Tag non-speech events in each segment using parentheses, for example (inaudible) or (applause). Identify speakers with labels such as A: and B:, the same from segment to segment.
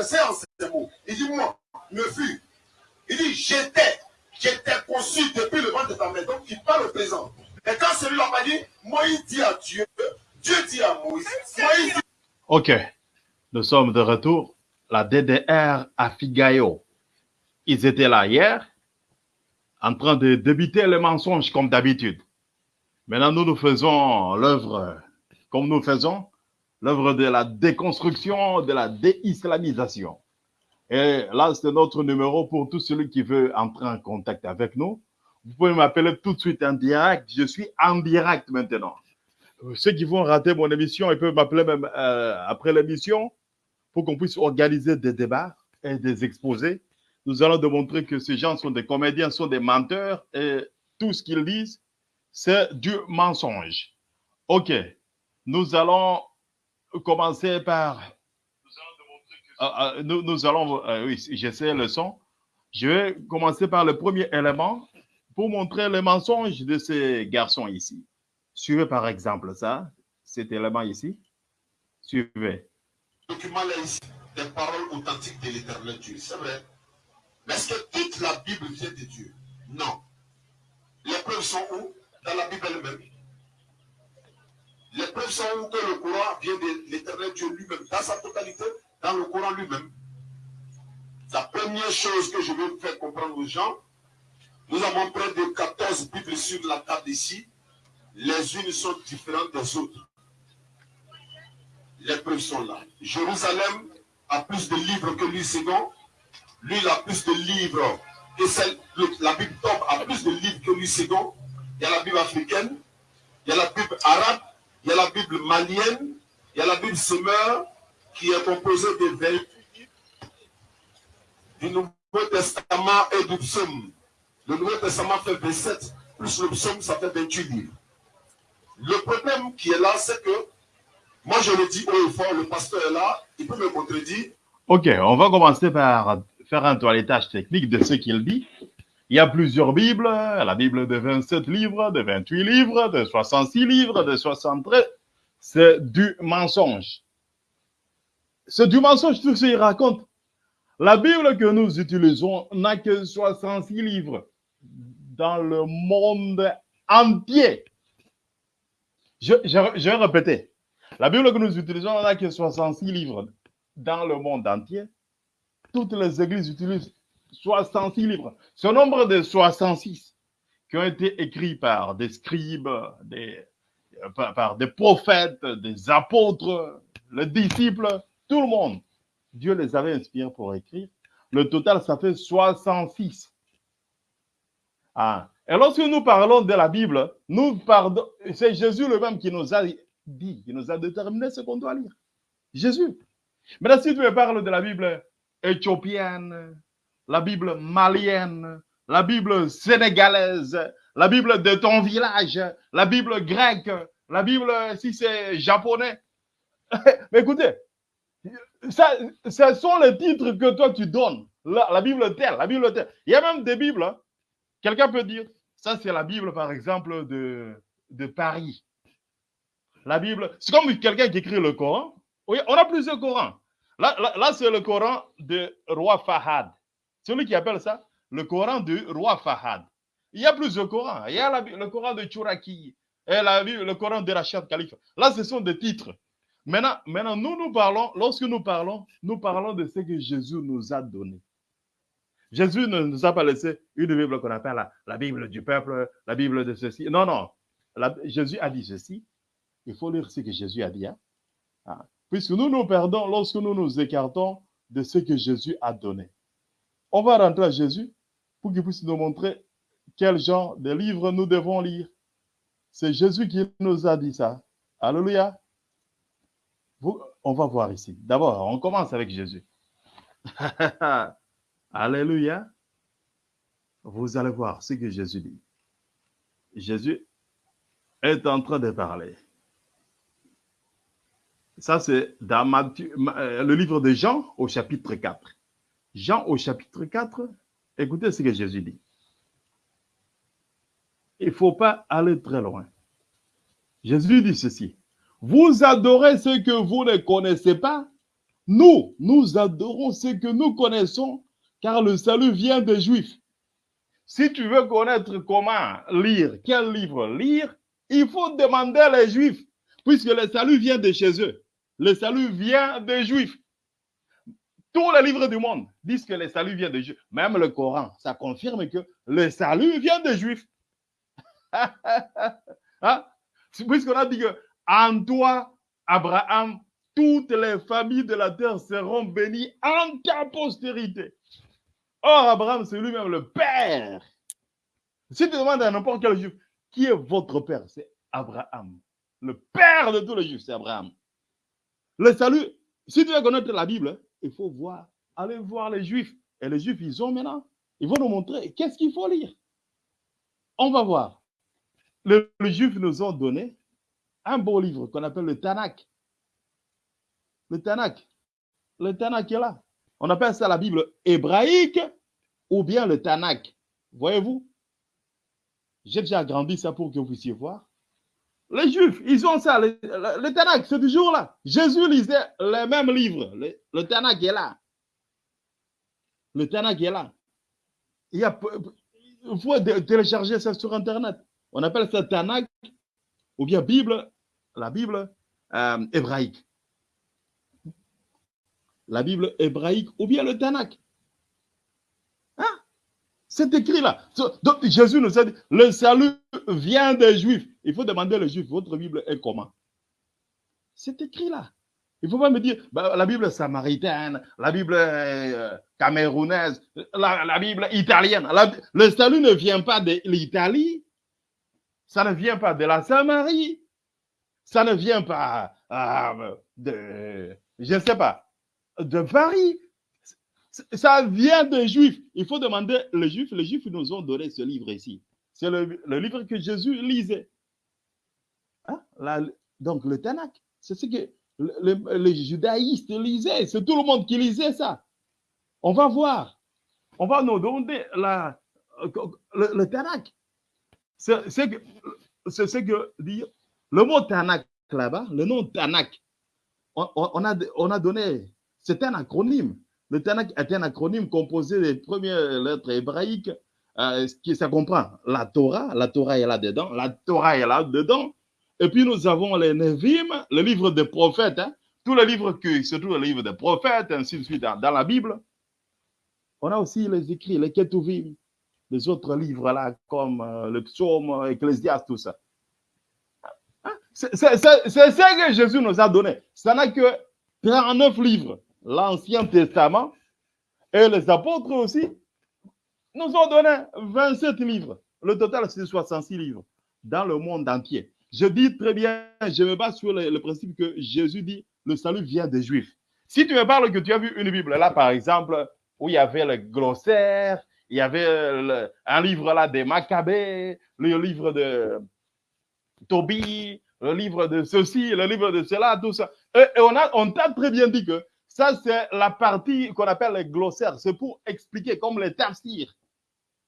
A: m'adresser en ces mots. Il dit, moi, me fus. Il dit, j'étais, j'étais conçu depuis le ventre de ta mère. Donc, il parle au présent. Et quand celui-là m'a dit, Moïse dit à Dieu, Dieu dit à Moïse, Moïse dit...
B: Ok, nous sommes de retour. La DDR à Figayo. Ils étaient là hier, en train de débiter les mensonges comme d'habitude. Maintenant, nous, nous faisons l'œuvre comme nous faisons, l'œuvre de la déconstruction, de la déislamisation. Et là, c'est notre numéro pour tout celui qui veut entrer en contact avec nous. Vous pouvez m'appeler tout de suite en direct. Je suis en direct maintenant. Ceux qui vont rater mon émission, ils peuvent m'appeler même euh, après l'émission pour qu'on puisse organiser des débats et des exposés. Nous allons démontrer que ces gens sont des comédiens, sont des menteurs et tout ce qu'ils disent, c'est du mensonge. OK. Nous allons commencer par... Ah, ah, nous, nous allons... euh, oui, j'essaie le son. Je vais commencer par le premier élément pour montrer le mensonge de ces garçons ici. Suivez par exemple ça, cet élément ici. Suivez.
A: document là ici, des paroles authentiques de l'éternel Dieu. C'est vrai. Mais est-ce que toute la Bible vient de Dieu? Non. Les preuves sont où? Dans la Bible elle-même. Les preuves sont que le Coran vient de l'éternel Dieu lui-même, dans sa totalité, dans le Coran lui-même. La première chose que je veux faire comprendre aux gens, nous avons près de 14 Bibles sur la table ici. Les unes sont différentes des autres. Les preuves sont là. Jérusalem a plus de livres que lui second. Lui, il a plus de livres que celle. le- La Bible top a plus de livres que lui second. Il y a la Bible africaine. Il y a la Bible arabe. Il y a la Bible malienne. Il y a la Bible semeur qui est composée de 28 livres du Nouveau Testament et du psaume. Le Nouveau Testament fait 27, plus le psaume, ça fait 28 livres. Le problème qui est là, c'est que moi, je le dis haut et le pasteur est là, il peut me contredire.
B: OK, on va commencer par faire un toilettage technique de ce qu'il dit. Il y a plusieurs Bibles, la Bible de 27 livres, de 28 livres, de 66 livres, de 73. C'est du mensonge. C'est du mensonge, tout ce qu'il raconte. La Bible que nous utilisons n'a que 66 livres dans le monde entier. Je, je, je vais répéter. La Bible que nous utilisons n'a que 66 livres dans le monde entier. Toutes les églises utilisent 66 livres. Ce nombre de 66 qui ont été écrits par des scribes, euh, par, des prophètes, des apôtres, les disciples, tout le monde. Dieu les avait inspirés pour écrire. Le total, ça fait 66. Ah. Et lorsque nous parlons de la Bible, nous c'est Jésus lui-même qui nous a dit, qui nous a déterminé ce qu'on doit lire. Jésus. Maintenant, si tu me parles de la Bible éthiopienne, la Bible malienne, la Bible sénégalaise, la Bible de ton village, la Bible grecque, la Bible, si c'est japonais. (laughs) Mais écoutez, ce sont les titres que toi tu donnes. La, Bible telle, la Bible telle. Il y a même des Bibles. hein. Quelqu'un peut dire, ça c'est la Bible par exemple de, Paris. La Bible, c'est comme quelqu'un qui écrit le Coran. Oui, on a plusieurs Corans. Là, c'est le Coran de roi Fahad. Celui qui appelle ça le Coran du roi Fahad. Il y a plusieurs Corans. Il y a le Coran de Churaki et le Coran de Rachid Khalifa. Là, ce sont des titres. Maintenant, maintenant, nous, nous parlons, lorsque nous parlons, nous parlons de ce que Jésus nous a donné. Jésus ne nous a pas laissé une Bible qu'on appelle la, Bible du peuple, la Bible de ceci. Non, non. Jésus a dit ceci. Il faut lire ce que Jésus a dit. hein. Ah. Puisque nous nous perdons lorsque nous nous écartons de ce que Jésus a donné. On va rentrer à Jésus pour qu'il puisse nous montrer quel genre de livre nous devons lire. C'est Jésus qui nous a dit ça. Alléluia. On va voir ici. D'abord, on commence avec Jésus. (laughs) Alléluia. Vous allez voir ce que Jésus dit. Jésus est en train de parler. Ça, c'est dans euh, le livre de Jean au chapitre 4. Jean au chapitre 4, écoutez ce que Jésus dit. Il ne faut pas aller très loin. Jésus dit ceci. Vous adorez ce que vous ne connaissez pas. Nous, nous adorons ce que nous connaissons, car le salut vient des Juifs. Si tu veux connaître comment lire, quel livre lire, il faut demander les Juifs, puisque le salut vient de chez eux. Le salut vient des Juifs. Tous les livres du monde disent que le salut vient des Juifs. Même le Coran, ça confirme que le salut vient des Juifs. (laughs) hein? Puisqu'on a dit que en toi, Abraham, toutes les familles de la terre seront bénies en ta postérité. Or, Abraham, c'est lui-même le père. Si tu demandes à n'importe quel juif, qui est votre père? C'est Abraham. Le père de tous les juifs, c'est Abraham. Le salut, si tu veux connaître la Bible, il faut voir, aller voir les juifs. Et les juifs, ils ont maintenant, ils vont nous montrer qu'est-ce qu'il faut lire. On va voir. Le- les juifs nous ont donné un beau livre qu'on appelle le Tanakh. Le Tanakh. Le Tanakh est là. On appelle ça la Bible hébraïque ou bien le Tanakh. Voyez-vous? J'ai déjà agrandi ça pour que vous puissiez voir. Les Juifs, ils ont ça, le, Tanakh, c'est toujours là. Jésus lisait les mêmes livres. Le, Tanakh est là. Le Tanakh est là. Il, y a, faut télécharger ça sur Internet. On appelle ça Tanakh ou bien Bible, la Bible euh, hébraïque la Bible hébraïque ou bien le Tanakh. C'est écrit là. Donc Jésus nous a dit, le salut vient des Juifs. Il faut demander aux Juifs, votre Bible est comment? C'est écrit là. Il ne faut pas me dire, bah, la Bible samaritaine, la Bible euh, camerounaise, la, Bible italienne. Le salut ne vient pas de l'Italie, ça ne vient pas de la Samarie, ça ne vient pas euh, de, je ne sais pas, de Paris. Ça vient des Juifs. Il faut demander les Juifs. Les Juifs nous ont donné ce livre ici. C'est le, livre que Jésus lisait. Hein? Donc le Tanakh, c'est ce que le- le- les judaïstes lisaient. C'est tout le monde qui lisait ça. On va voir. On va nous donner le, Tanakh. C'est c'est que, ce que dit le mot Tanakh là-bas, le nom Tanakh. On a donné c'est un acronyme. Le Tanakh est un acronyme composé des premières lettres hébraïques. euh, qui, ça comprend la Torah, la Torah est là-dedans, la Torah est là-dedans. Et puis nous avons les Nevim, le livre des prophètes, hein, tous les livres qui, surtout le livre des prophètes, ainsi de suite, dans, la Bible. On a aussi les écrits, les Ketuvim, les autres livres là, comme euh, le psaume, Ecclésiaste, tout ça. Hein, C'est ça que Jésus nous a donné. Ça n'a que 39 livres l'Ancien Testament et les apôtres aussi nous ont donné 27 livres. Le total, c'est 66 livres dans le monde entier. Je dis très bien, je me base sur le, principe que Jésus dit le salut vient des Juifs. Si tu me parles que tu as vu une Bible là, par exemple, où il y avait le glossaire, il y avait un livre là des Maccabées, le livre de Tobie, le livre de ceci, le livre de cela, tout ça. Et, et on a, on t'a très bien dit que ça, c'est la partie qu'on appelle les glossaires. C'est pour expliquer, comme les tafsirs,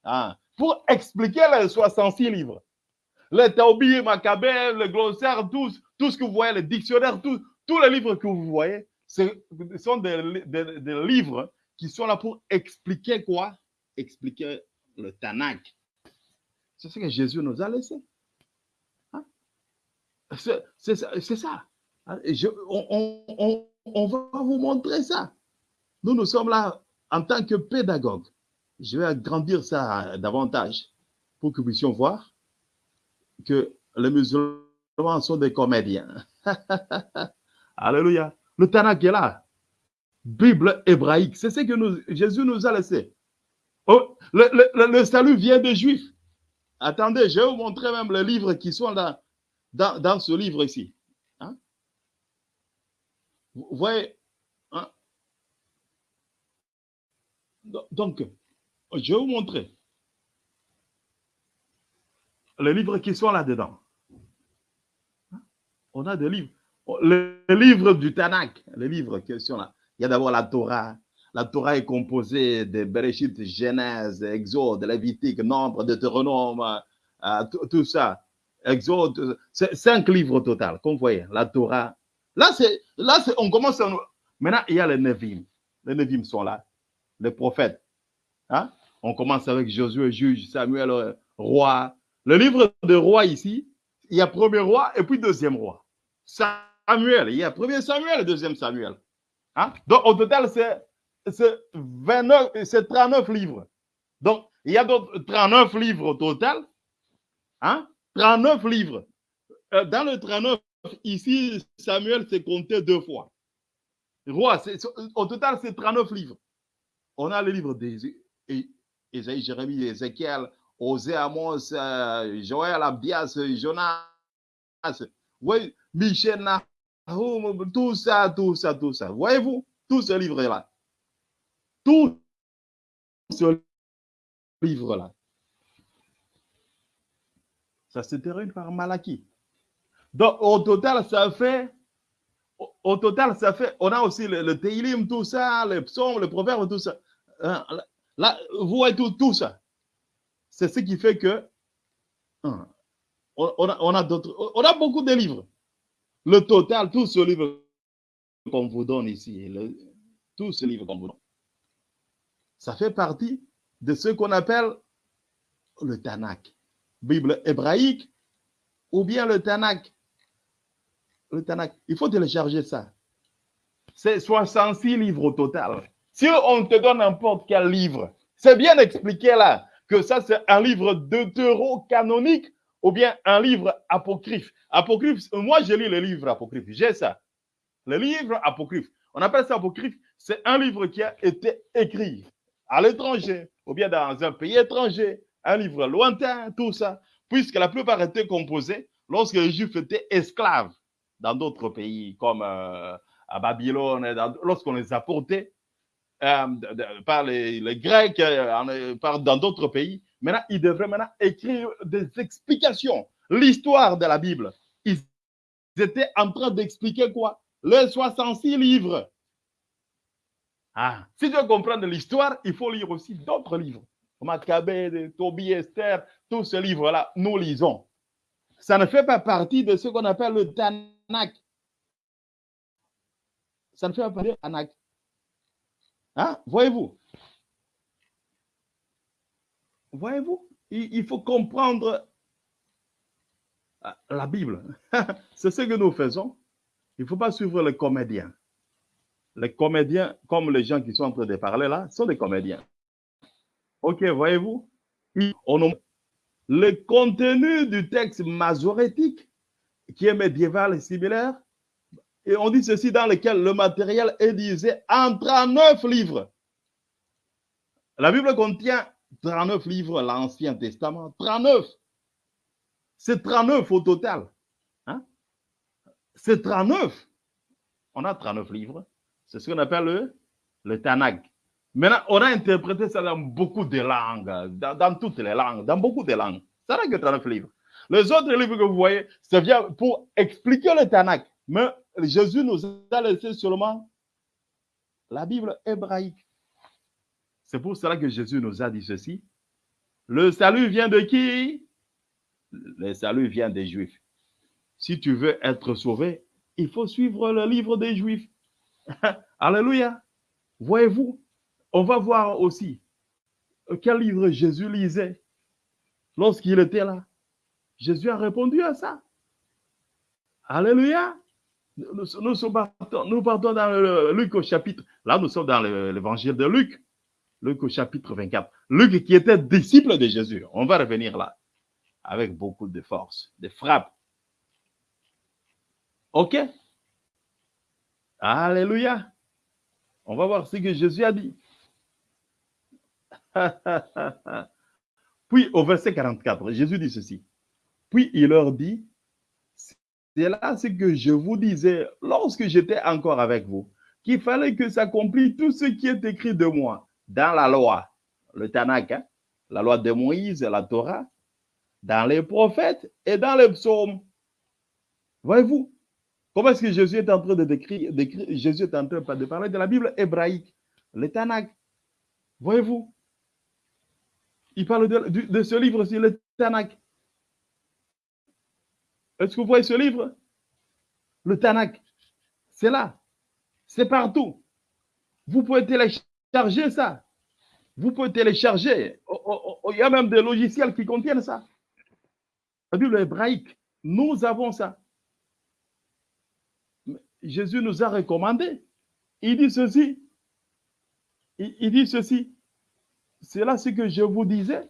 B: hein, pour expliquer les 66 livres. Les Tobie, Maccabées, le glossaire, tous, tout ce que vous voyez, les dictionnaires, tous, tous les livres que vous voyez, ce sont des, des- livres qui sont là pour expliquer quoi? Expliquer le Tanakh. C'est ce que Jésus nous a laissé. Hein? C'est ça. Hein, je- on- on- va vous montrer ça. Nous, nous sommes là en tant que pédagogues. Je vais agrandir ça davantage pour que nous puissions voir que les musulmans sont des comédiens. (laughs) Alléluia. Le Tanakh est là. Bible hébraïque. C'est ce que Jésus nous a laissé. Oh, le, salut vient des Juifs. Attendez, je vais vous montrer même les livres qui sont là, dans ce livre ici. Voyez hein? Do- Donc, je vais vous montrer les livres qui sont là-dedans. Hein? On a des livres. Les livres du Tanakh, les livres qui sont là. Il y a d'abord la Torah. La Torah est composée de Bereshit, Genèse, Exode, Lévitique, Nombre, Deutéronome, euh, tout, ça. Exode, cinq livres au total, comme vous voyez, la Torah. Là, c'est, là on commence Maintenant, il y a les Nevim. Les Nevim sont là. Les prophètes. Hein? On commence avec Josué, juge, Samuel, euh, roi. Le livre de roi ici, il y a premier roi et puis deuxième roi. Samuel, il y a premier Samuel et deuxième Samuel. Hein? Donc, au total, c'est 29, c'est 39 livres. Donc, il y a 39 livres au total. Hein? 39 livres. Euh, dans le 39, ici, Samuel s'est compté deux fois. Roi, au total, c'est 39 livres. On a les livres d'Ésaïe, Jérémie, Ézéchiel, Osée, Amos, euh, Joël, Abias, Jonas, oui, Michel, tout ça, tout ça, tout ça. Voyez-vous, tout ce livre-là. Tout ce livre-là. Ça se termine par Malachie. Donc, au total, ça fait, au, total, ça fait, on a aussi le, le tout ça, les psaumes, les proverbes, tout ça. Hein, là, vous voyez tout, tout ça. C'est ce qui fait que hein, on, a, on, a beaucoup de livres. Le total, tout ce livre qu'on vous donne ici, tout ce livre qu'on vous donne, ça fait partie de ce qu'on appelle le Tanakh, Bible hébraïque, ou bien le Tanakh. Il faut télécharger ça. C'est 66 livres au total. Si on te donne n'importe quel livre, c'est bien expliqué là que ça c'est un livre deutéro-canonique ou bien un livre apocryphe. Apocryphe, moi je lis le livre apocryphe, j'ai ça. Le livre apocryphe. On appelle ça apocryphe, c'est un livre qui a été écrit à l'étranger ou bien dans un pays étranger, un livre lointain, tout ça, puisque la plupart étaient composés lorsque les Juifs étaient esclaves dans d'autres pays comme euh, à Babylone, lorsqu'on les a portés euh, par les, Grecs, euh, par, dans d'autres pays. Maintenant, ils devraient maintenant écrire des explications, l'histoire de la Bible. Ils étaient en train d'expliquer quoi? Les 66 livres. Ah, si tu veux comprendre l'histoire, il faut lire aussi d'autres livres. Maccabée, Tobie, Esther, tous ces livres-là, nous lisons. Ça ne fait pas partie de ce qu'on appelle le Tanakh. Ça ne fait pas partie du Tanakh. Hein? Voyez-vous? Voyez-vous? Il, faut comprendre euh, la Bible. (laughs) C'est ce que nous faisons. Il ne faut pas suivre les comédiens. Les comédiens, comme les gens qui sont en train de parler là, sont des comédiens. Ok, voyez-vous? Le contenu du texte masorétique, qui est médiéval et similaire, et on dit ceci dans lequel le matériel est divisé en 39 livres. La Bible contient 39 livres, l'Ancien Testament, 39. C'est 39 au total. Hein? C'est 39. On a 39 livres. C'est ce qu'on appelle le, le Tanakh. Maintenant, on a interprété ça dans beaucoup de langues, dans, toutes les langues, dans beaucoup de langues. Ça n'a que 39 livres. Les autres livres que vous voyez, ça vient pour expliquer le Tanakh. Mais Jésus nous a laissé seulement la Bible hébraïque. C'est pour cela que Jésus nous a dit ceci. Le salut vient de qui? Le salut vient des Juifs. Si tu veux être sauvé, il faut suivre le livre des Juifs. (laughs) Alléluia. Voyez-vous, on va voir aussi quel livre Jésus lisait lorsqu'il était là. Jésus a répondu à ça. Alléluia. Nous, nous, partons, dans le, Luc au chapitre. Là, nous sommes dans l'évangile de Luc. Luc au chapitre 24. Luc qui était disciple de Jésus. On va revenir là. Avec beaucoup de force, de frappe. OK? Alléluia. On va voir ce que Jésus a dit. (laughs) Puis au verset 44, Jésus dit ceci. Puis il leur dit, c'est là ce que je vous disais lorsque j'étais encore avec vous, qu'il fallait que s'accomplisse tout ce qui est écrit de moi dans la loi, le Tanakh, hein, la loi de Moïse, la Torah, dans les prophètes et dans les psaumes. Voyez-vous, comment est-ce que Jésus est en train de décrire, Jésus est en train de parler de la Bible hébraïque, le Tanakh. Voyez-vous, il parle de, ce livre-ci, le Tanakh. Est-ce que vous voyez ce livre? Le Tanakh. C'est là. C'est partout. Vous pouvez télécharger ça. Vous pouvez télécharger. Oh, oh, oh, il y a même des logiciels qui contiennent ça. La Bible hébraïque, nous avons ça. Jésus nous a recommandé. Il dit ceci. Il, dit ceci. C'est là ce que je vous disais.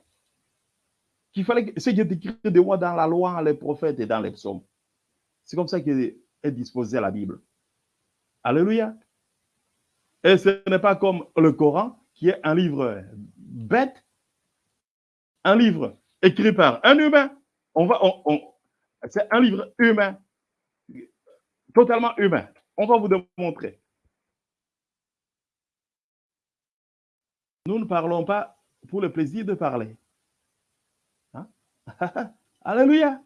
B: Qu'il fallait ce qui est écrit de moi dans la loi, les prophètes et dans les psaumes. C'est comme ça qu'est disposée la Bible. Alléluia. Et ce n'est pas comme le Coran, qui est un livre bête, un livre écrit par un humain. On va, c'est un livre humain, totalement humain. On va vous démontrer. Nous ne parlons pas pour le plaisir de parler. (laughs) Alléluia.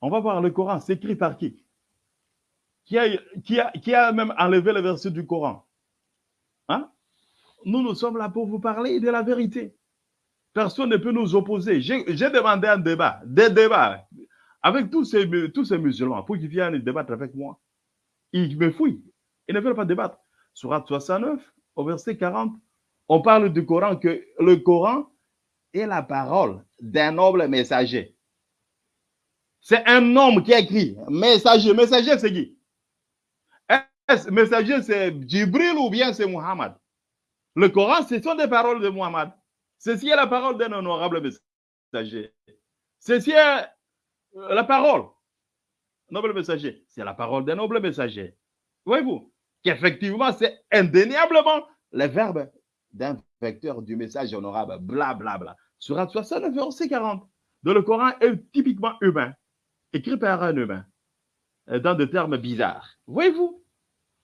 B: On va voir le Coran, c'est écrit par qui? Qui a même enlevé le verset du Coran? Hein? Nous, nous sommes là pour vous parler de la vérité. Personne ne peut nous opposer. J'ai demandé un débat, des débats, avec tous ces, tous ces musulmans pour qu'ils viennent débattre avec moi. Ils me fouillent. Ils ne veulent pas débattre. Surat 69, au verset 40, on parle du Coran que le Coran est la parole d'un noble messager. C'est un homme qui écrit. Messager, messager, c'est qui? Messager, c'est Djibril ou bien c'est Muhammad Le Coran, ce sont des paroles de Muhammad. Ceci est la parole d'un honorable messager. Ceci est euh, la parole. Noble messager. C'est la parole d'un noble messager. Voyez-vous qu'effectivement, c'est indéniablement le verbe d'un vecteur du message honorable. Bla, bla, bla. Surat 69, verset 40. De le Coran est typiquement humain écrit par un humain, euh, dans des termes bizarres. Voyez-vous,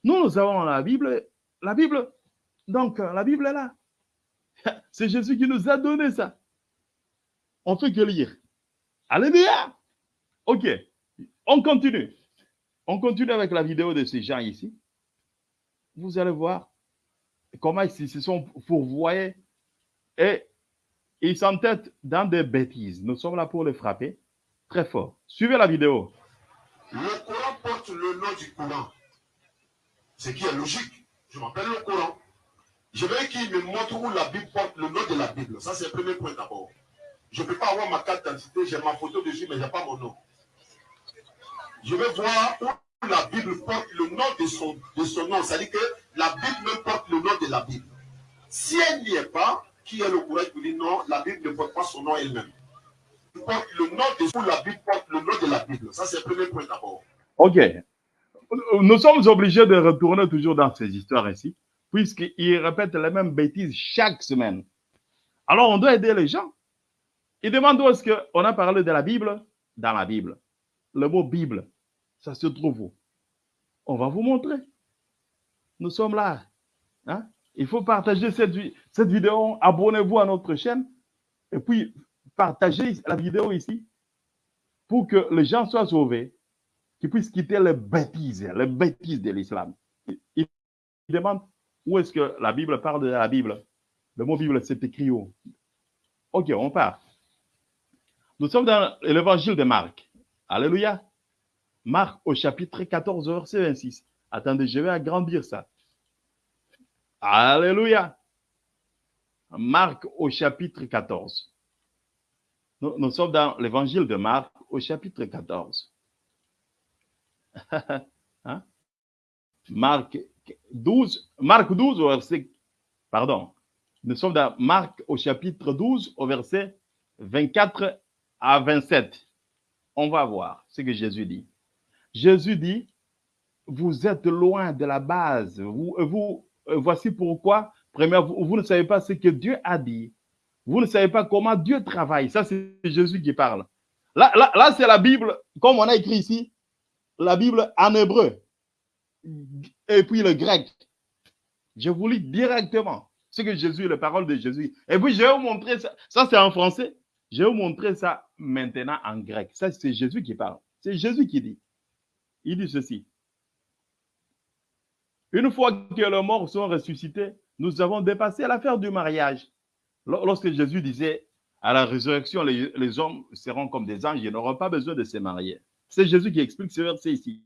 B: nous, nous avons la Bible, la Bible, donc la Bible est là. (laughs) C'est Jésus qui nous a donné ça. On fait que lire. Alléluia. Ok, on continue. On continue avec la vidéo de ces gens ici. Vous allez voir comment ils se sont fourvoyés et ils s'entêtent dans des bêtises. Nous sommes là pour les frapper. Très fort. Suivez la vidéo.
C: Le Coran porte le nom du Coran. Ce qui est logique. Je m'appelle le Coran. Je veux qu'il me montre où la Bible porte le nom de la Bible. Ça, c'est le premier point d'abord. Je ne peux pas avoir ma carte d'identité, j'ai ma photo dessus, mais je n'ai pas mon nom. Je veux voir où la Bible porte le nom de son, de son nom. C'est-à-dire que la Bible même porte le nom de la Bible. Si elle n'y est pas, qui est le courage pour dire non, la Bible ne porte pas son nom elle-même porte le nom de la Bible porte le nom de la Bible. Ça, c'est le premier point d'abord.
B: OK. Nous sommes obligés de retourner toujours dans ces histoires ici, puisqu'ils répètent les mêmes bêtises chaque semaine. Alors, on doit aider les gens. Ils demandent où est-ce qu'on a parlé de la Bible? Dans la Bible. Le mot Bible, ça se trouve où? On va vous montrer. Nous sommes là. Hein? Il faut partager cette, cette vidéo. Abonnez-vous à notre chaîne. Et puis, partagez la vidéo ici pour que les gens soient sauvés, qu'ils puissent quitter les bêtises, les bêtises de l'islam. Il demande où est-ce que la Bible parle de la Bible? Le mot Bible, c'est écrit où? Ok, on part. Nous sommes dans l'évangile de Marc. Alléluia. Marc au chapitre 14, verset 26. Attendez, je vais agrandir ça. Alléluia. Marc au chapitre 14. Nous, sommes dans l'évangile de Marc au chapitre 14. (laughs) Hein? Marc 12, Marc 12 au verset, pardon, nous sommes dans Marc au chapitre 12 au verset 24 à 27. On va voir ce que Jésus dit. Jésus dit, vous êtes loin de la base. Vous, vous voici pourquoi, premièrement, vous ne savez pas ce que Dieu a dit. Vous ne savez pas comment Dieu travaille. Ça, c'est Jésus qui parle. Là, là, c'est la Bible, comme on a écrit ici, la Bible en hébreu. Et puis le grec. Je vous lis directement ce que Jésus, la parole de Jésus. Et puis, je vais vous montrer ça. Ça, c'est en français. Je vais vous montrer ça maintenant en grec. Ça, c'est Jésus qui parle. C'est Jésus qui dit. Il dit ceci. Une fois que les morts sont ressuscités, nous avons dépassé l'affaire du mariage. Lorsque Jésus disait à la résurrection, les, hommes seront comme des anges, ils n'auront pas besoin de se marier. C'est Jésus qui explique ce verset ici.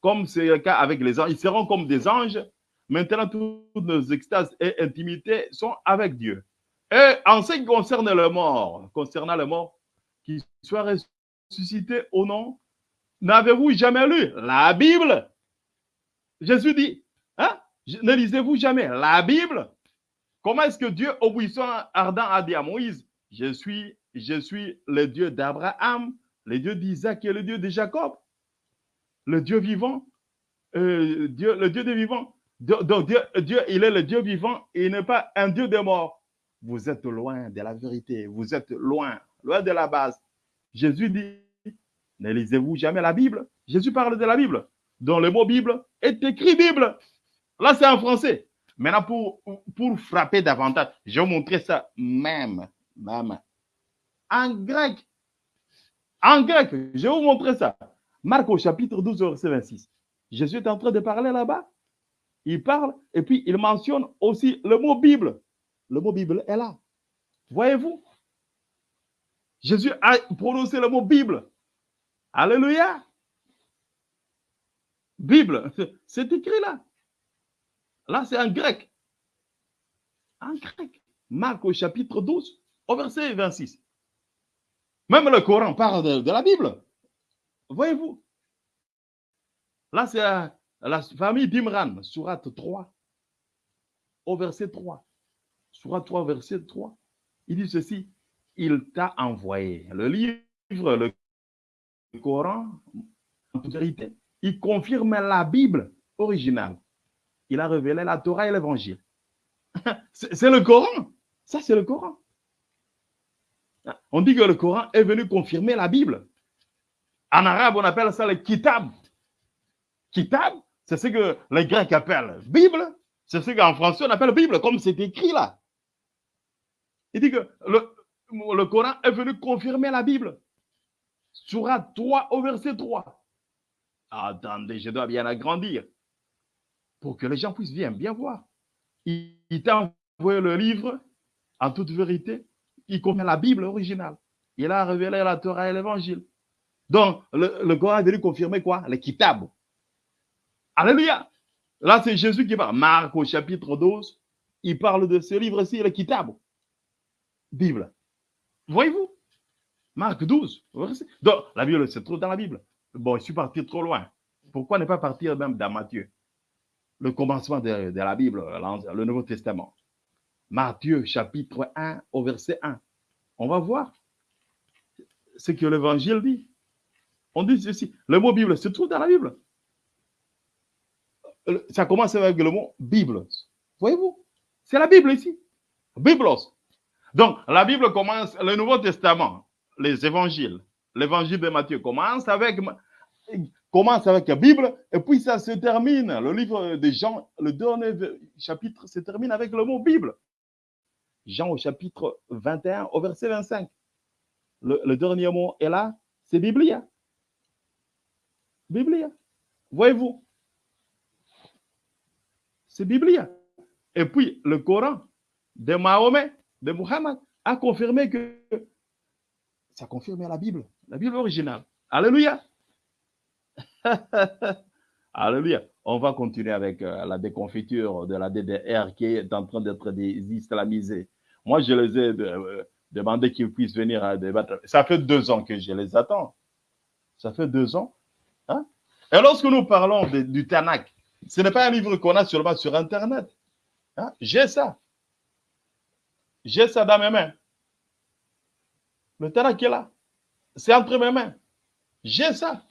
B: Comme c'est le cas avec les anges, ils seront comme des anges Maintenant, toutes nos extases et intimités sont avec Dieu. Et en ce qui concerne le mort, concernant le mort, qu'il soit ressuscité ou non, n'avez-vous jamais lu la Bible? Jésus dit, hein? ne lisez-vous jamais la Bible? Comment est-ce que Dieu, au ardent, a dit à Moïse, je suis, je suis le Dieu d'Abraham, le Dieu d'Isaac et le Dieu de Jacob, le Dieu vivant, euh, Dieu, le Dieu des vivants. Donc Dieu, Dieu, il est le Dieu vivant et il n'est pas un Dieu des morts. Vous êtes loin de la vérité, vous êtes loin, loin de la base. Jésus dit, ne lisez-vous jamais la Bible? Jésus parle de la Bible, dont le mot Bible est écrit Bible. Là, c'est en français. Maintenant, pour, pour frapper davantage, je vais vous montrer ça même, même en grec. En grec, je vais vous montrer ça. Marc au chapitre 12, verset 26. Jésus est en train de parler là-bas. Il parle et puis il mentionne aussi le mot Bible. Le mot Bible est là. Voyez-vous? Jésus a prononcé le mot Bible. Alléluia. Bible, c'est écrit là. Là, c'est en grec. En grec. Marc au chapitre 12, au verset 26. Même le Coran parle de, la Bible. Voyez-vous. Là, c'est la famille d'Imran, sourate 3, au verset 3. Surat 3, verset 3. Il dit ceci il t'a envoyé. Le livre, le Coran, en vérité, il confirme la Bible originale. Il a révélé la Torah et l'Évangile. (laughs) C'est le Coran. Ça, c'est le Coran. On dit que le Coran est venu confirmer la Bible. En arabe, on appelle ça le kitab. Kitab, c'est ce que les Grecs appellent Bible. C'est ce qu'en français on appelle Bible, comme c'est écrit là. Il dit que le, le Coran est venu confirmer la Bible. Surat 3 au verset 3. Attendez, je dois bien agrandir pour que les gens puissent bien, voir. Il, t'a envoyé le livre en toute vérité. Il contient la Bible originale. Il a révélé la Torah et l'évangile. Donc, le, Coran est venu confirmer quoi? Les kitab. Alléluia. Là, c'est Jésus qui parle. Marc au chapitre 12, il parle de ce livre-ci, le kitab. Bible. Voyez-vous? Marc 12. Donc, la Bible se trouve dans la Bible. Bon, je suis parti trop loin. Pourquoi ne pas partir même dans Matthieu? Le commencement de, la Bible, le Nouveau Testament. Matthieu chapitre 1 au verset 1. On va voir ce que l'Évangile dit. On dit ceci. Le mot Bible se trouve dans la Bible. Ça commence avec le mot Bible. Voyez-vous? C'est la Bible ici. Biblos. Donc, la Bible commence, le Nouveau Testament, les évangiles, l'évangile de Matthieu commence avec, commence avec la Bible et puis ça se termine. Le livre de Jean, le dernier chapitre se termine avec le mot Bible. Jean au chapitre 21 au verset 25. Le, dernier mot est là, c'est Biblia. Biblia. Voyez-vous? C'est Biblia. Et puis le Coran de Mahomet de Muhammad a confirmé que ça confirme la Bible, la Bible originale. Alléluia. (laughs) Alléluia. On va continuer avec euh, la déconfiture de la DDR qui est en train d'être islamisée. Moi, je les ai euh, demandé qu'ils puissent venir à débattre. Ça fait deux ans que je les attends. Ça fait deux ans. Hein? Et lorsque nous parlons du Tanakh, ce n'est pas un livre qu'on a seulement sur Internet. Hein? J'ai ça. J'ai ça dans mes mains. Le terrain qui est là, c'est entre mes mains. J'ai ça.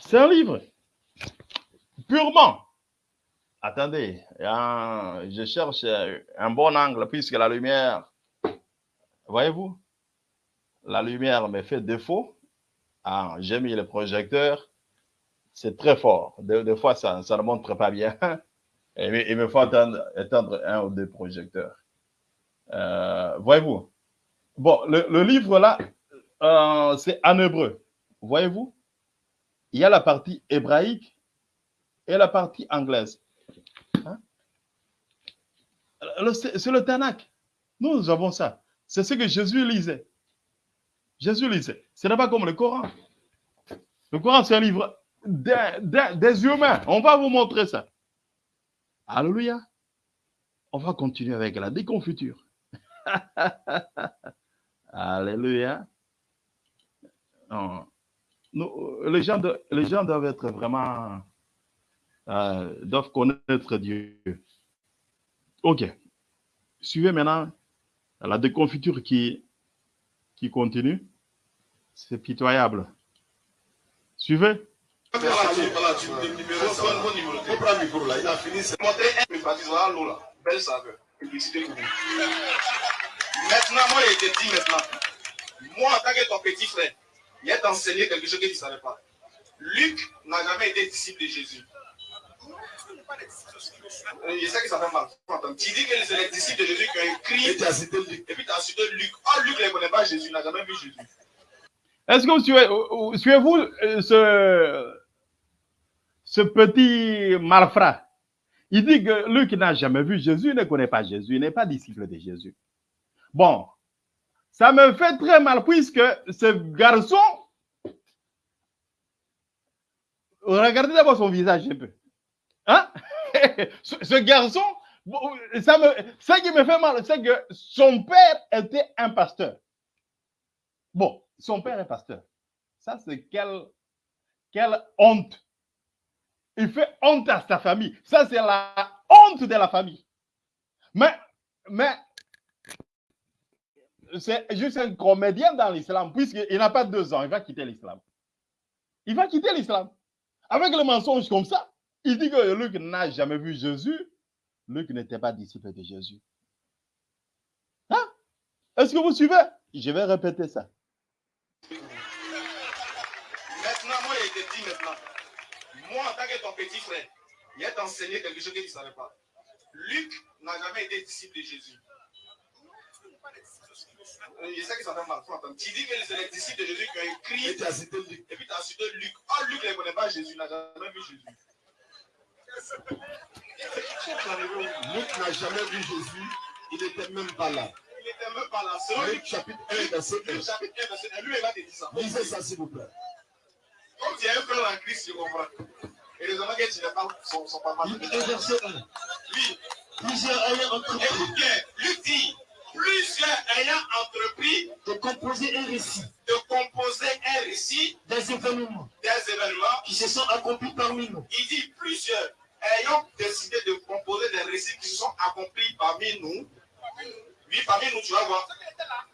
B: C'est un livre. Purement. Attendez, je cherche un bon angle puisque la lumière, voyez-vous, la lumière me fait défaut. Ah, j'ai mis le projecteur. C'est très fort. Des, fois, ça, ne montre pas bien. (laughs) Il me faut étendre un ou deux projecteurs. Euh, voyez-vous Bon, le, livre là, euh, c'est en hébreu. Voyez-vous Il y a la partie hébraïque et la partie anglaise. Hein? C'est le Tanakh. Nous, avons ça. C'est ce que Jésus lisait. Jésus lisait. Ce n'est pas comme le Coran. Le Coran, c'est un livre des humains. On va vous montrer ça. Alléluia. On va continuer avec la déconfiture. (laughs) Alléluia. les, gens les gens doivent être vraiment, euh, doivent connaître Dieu. Ok. Suivez maintenant la déconfiture qui, qui continue. C'est pitoyable. Suivez.
C: Maintenant, moi, il te dit maintenant. Moi, en tant que ton petit frère, il a enseigné quelque chose que tu ne savais pas. Luc n'a jamais été disciple de Jésus. Il sait que ça fait mal. Tu dis que c'est les disciples de Jésus qui ont écrit. Et tu as cité Luc. Et puis tu as cité Luc. Oh, Luc ne connaît pas Jésus, il n'a jamais vu Jésus.
B: Est-ce que vous suivez-vous euh, ce, ce petit malfrat? Il dit que Luc n'a jamais vu Jésus, il ne connaît pas Jésus, il n'est pas disciple de Jésus. Bon, ça me fait très mal puisque ce garçon, regardez d'abord son visage un peu. Hein? (laughs) ce, garçon, ça me, qui me fait mal, c'est que son père était un pasteur. Bon, son père est pasteur. Ça, c'est quelle, quelle honte. Il fait honte à sa famille. Ça, c'est la honte de la famille. Mais, mais c'est juste un comédien dans l'islam, puisqu'il n'a pas deux ans, il va quitter l'islam. Il va quitter l'islam. Avec le mensonge comme ça, il dit que Luc n'a jamais vu Jésus. Luc n'était pas disciple de Jésus. Hein? Est-ce que vous suivez? Je vais répéter ça.
C: Maintenant, moi, il te dit maintenant. Moi, en tant que ton petit frère, il a enseigné quelque chose que tu ne savais pas. Luc n'a jamais été disciple de Jésus. Il sait que ça fait mal. Tu dis que c'est les disciples de Jésus qui ont écrit. Et tu as cité Luc. Et puis tu as cité Luc. Oh, Luc ne connaît pas Jésus, il n'a jamais vu Jésus. Luc n'a jamais vu Jésus, il n'était même pas là. Il n'était même pas là. Luc chapitre 1, verset 1. Luc chapitre 1, verset 1. Lui, il te dire ça. Lisez ça, s'il vous plaît. Comme tu es un frère en Christ, tu comprends. Et les hommes que tu n'es pas son, son papa. Luc 1, verset 1. Oui. Plusieurs ayant entrepris. Écoute bien, Luc dit plusieurs ayant entrepris
A: de composer un récit.
C: De composer un récit
A: des événements.
C: Des événements
A: qui se sont accomplis parmi nous.
C: Il dit plusieurs ayant décidé de composer des récits qui se sont accomplis parmi nous. Oui, parmi nous, tu vas voir.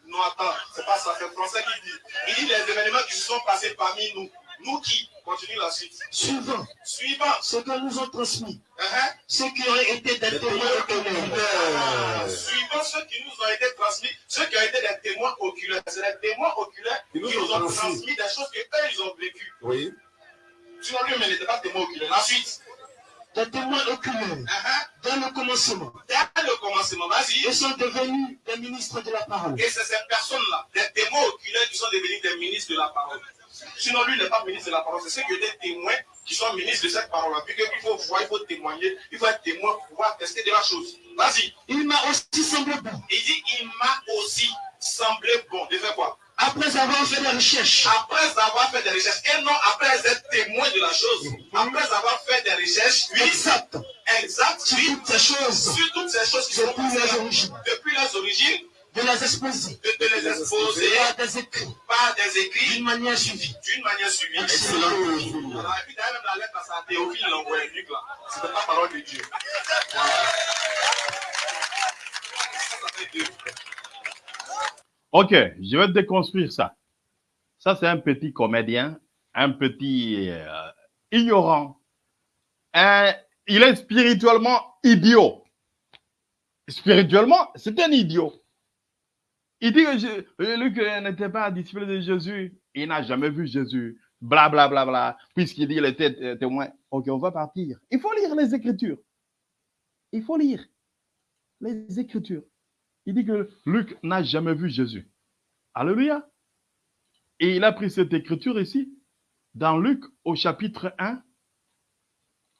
C: Non, attends, c'est pas ça, c'est le français qui dit. Il dit les événements qui se sont passés parmi nous. Nous qui Continue la suite.
A: Suivant.
C: Suivant.
A: Ce que nous ont transmis.
C: Uh -huh.
A: Ceux qui ont été des témoins oculaires.
C: Suivant ceux qui nous ont été transmis, ceux qui ont été des témoins oculaires. C'est les témoins oculaires qui nous, ont, transmis des choses que eux ils ont vécues.
A: Oui.
C: Sinon lui, mais il n'était pas témoin oculaire. La suite.
A: Des témoins oculaires. Uh -huh. Dans le commencement.
C: Dans le commencement, vas-y.
A: Ils sont devenus des ministres de la parole.
C: Et c'est ces personnes-là, des témoins oculaires qui sont devenus des ministres de la parole. Sinon, lui, il n'est pas ministre de la parole. C'est ceux qui étaient témoins qui sont ministres de cette parole-là. Puis qu'il faut voir, il faut témoigner, il faut être témoin pour pouvoir tester de la chose. Vas-y.
A: Il m'a aussi semblé bon.
C: Il dit, il m'a aussi semblé bon. De faire quoi?
A: Après avoir fait des recherches.
C: Après avoir fait des recherches. Et non après être témoin de la chose. Après avoir fait des recherches. Oui.
A: Exact.
C: Exact.
A: Sur toutes ces choses.
C: Sur toutes ces choses qui sont
A: depuis les origines.
C: Depuis les origines
A: de les exposer.
C: De, de les exposer
A: par des écrits.
C: Par des écrits.
A: D'une manière suivie.
C: D'une manière suivie.
A: Excellent.
C: Alors, et puis d'ailleurs, même la lettre à sa Théophile l'envoie Luc là. C'était pas parole de Dieu. Voilà.
B: Ok, je vais déconstruire ça. Ça, c'est un petit comédien, un petit euh, ignorant. Un, il est spirituellement idiot. Spirituellement, c'est un idiot. Il dit que je, Luc n'était pas disciple de Jésus. Il n'a jamais vu Jésus. Bla, bla, bla, bla. Puisqu'il dit qu'il était témoin. Ok, on va partir. Il faut lire les Écritures. Il faut lire les Écritures. Il dit que Luc n'a jamais vu Jésus. Alléluia. Et il a pris cette écriture ici, dans Luc au chapitre 1.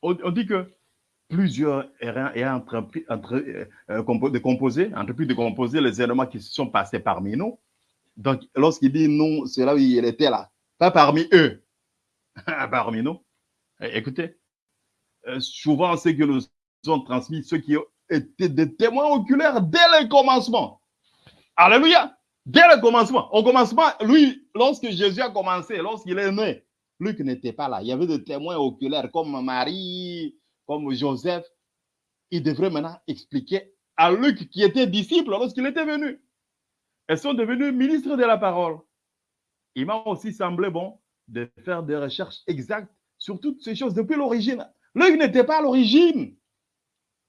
B: On, dit que plusieurs ayant entrepris entre, euh, entrepris de composer les éléments qui se sont passés parmi nous. Donc, lorsqu'il dit nous, c'est là où il était là. Pas parmi eux, (laughs) parmi nous. Écoutez, euh, souvent, ce que nous ont transmis ceux qui étaient des témoins oculaires dès le commencement. Alléluia. Dès le commencement. Au commencement, lui, lorsque Jésus a commencé, lorsqu'il est né, Luc n'était pas là. Il y avait des témoins oculaires comme Marie, comme Joseph. Il devrait maintenant expliquer à Luc qui était disciple lorsqu'il était venu. Elles sont devenues ministres de la parole. Il m'a aussi semblé bon de faire des recherches exactes sur toutes ces choses depuis l'origine. Luc n'était pas à l'origine.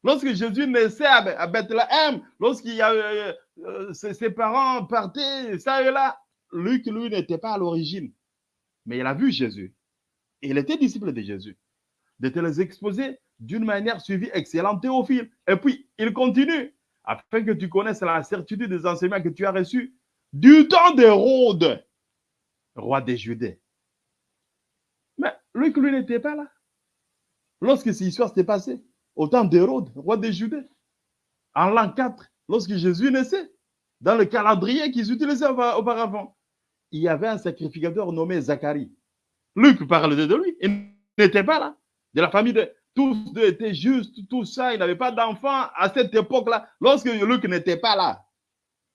B: Lorsque Jésus naissait à Bethléem, lorsqu'il y a, euh, euh, ses, parents partaient ça et là, Luc, lui, n'était pas à l'origine. Mais il a vu Jésus. Il était disciple de Jésus. De te les exposer d'une manière suivie excellente, Théophile. Et puis, il continue, afin que tu connaisses la certitude des enseignements que tu as reçus du temps d'Hérode, roi des Judées. Mais Luc, lui, n'était pas là. Lorsque cette histoire s'est passée, au temps d'Hérode, roi des Judées, en l'an 4, lorsque Jésus naissait, dans le calendrier qu'ils utilisaient auparavant, il y avait un sacrificateur nommé Zacharie. Luc parle de lui. Il n'était pas là. De la famille de. Tous deux étaient justes, tout ça. Il n'avait pas d'enfant à cette époque-là, lorsque Luc n'était pas là.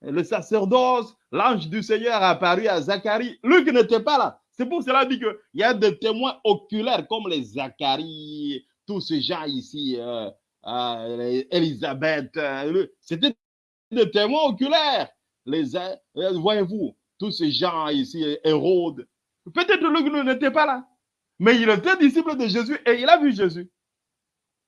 B: Le sacerdoce, l'ange du Seigneur a apparu à Zacharie. Luc n'était pas là. C'est pour cela qu'il y a des témoins oculaires comme les Zacharie, tous ces gens ici, euh, euh, Elisabeth. Euh, C'était des témoins oculaires. Les, euh, voyez-vous, tous ces gens ici, Hérode. Peut-être Luc n'était pas là, mais il était disciple de Jésus et il a vu Jésus.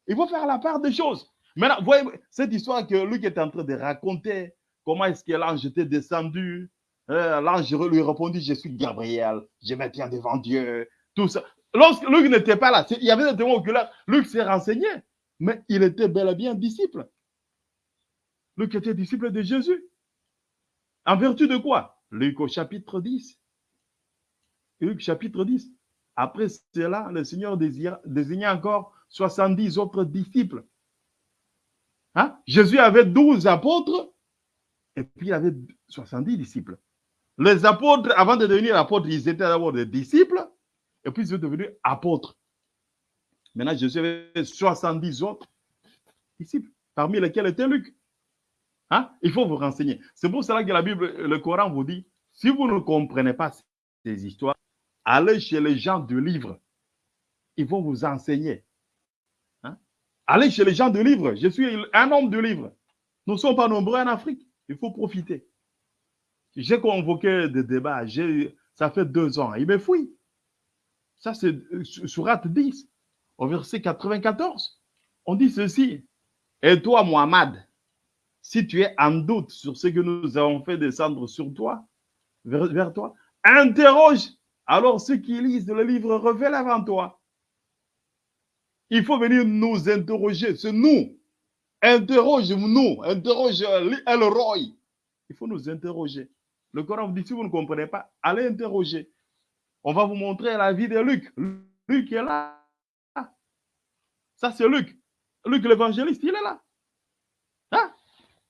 B: Il faut faire la part des choses. Maintenant, voyez cette histoire que Luc est en train de raconter, comment est-ce que l'ange était descendu. l'ange lui répondit, je suis Gabriel, je me tiens devant Dieu, tout ça. Lorsque Luc n'était pas là, il y avait des témoins oculaires, Luc s'est renseigné, mais il était bel et bien disciple. Luc était disciple de Jésus. En vertu de quoi? Luc au chapitre 10. Luc chapitre 10. Après cela, le Seigneur désigna encore 70 autres disciples. Hein? Jésus avait 12 apôtres et puis il avait 70 disciples. Les apôtres, avant de devenir apôtres, ils étaient d'abord des disciples et puis ils sont devenus apôtres. Maintenant, Jésus avait 70 autres disciples, parmi lesquels était Luc. Hein? Il faut vous renseigner. C'est pour cela que la Bible, le Coran vous dit, si vous ne comprenez pas ces histoires, allez chez les gens du livre. Ils vont vous enseigner. Allez chez les gens du livre. Je suis un homme du livre. Nous ne sommes pas nombreux en Afrique. Il faut profiter. J'ai convoqué des débats. Ça fait deux ans. Il me fouille. Ça, c'est euh, Surat 10, au verset 94. On dit ceci. Et toi, Muhammad, si tu es en doute sur ce que nous avons fait descendre sur toi, vers, toi, interroge alors ceux qui lisent le livre révèle avant toi. Il faut venir nous interroger, c'est nous. Interroge-nous, interroge Elroy. Il faut nous interroger. Le Coran vous dit, si vous ne comprenez pas, allez interroger. On va vous montrer la vie de Luc. Luc est là. Ça, c'est Luc. Luc l'évangéliste, il est là. Hein?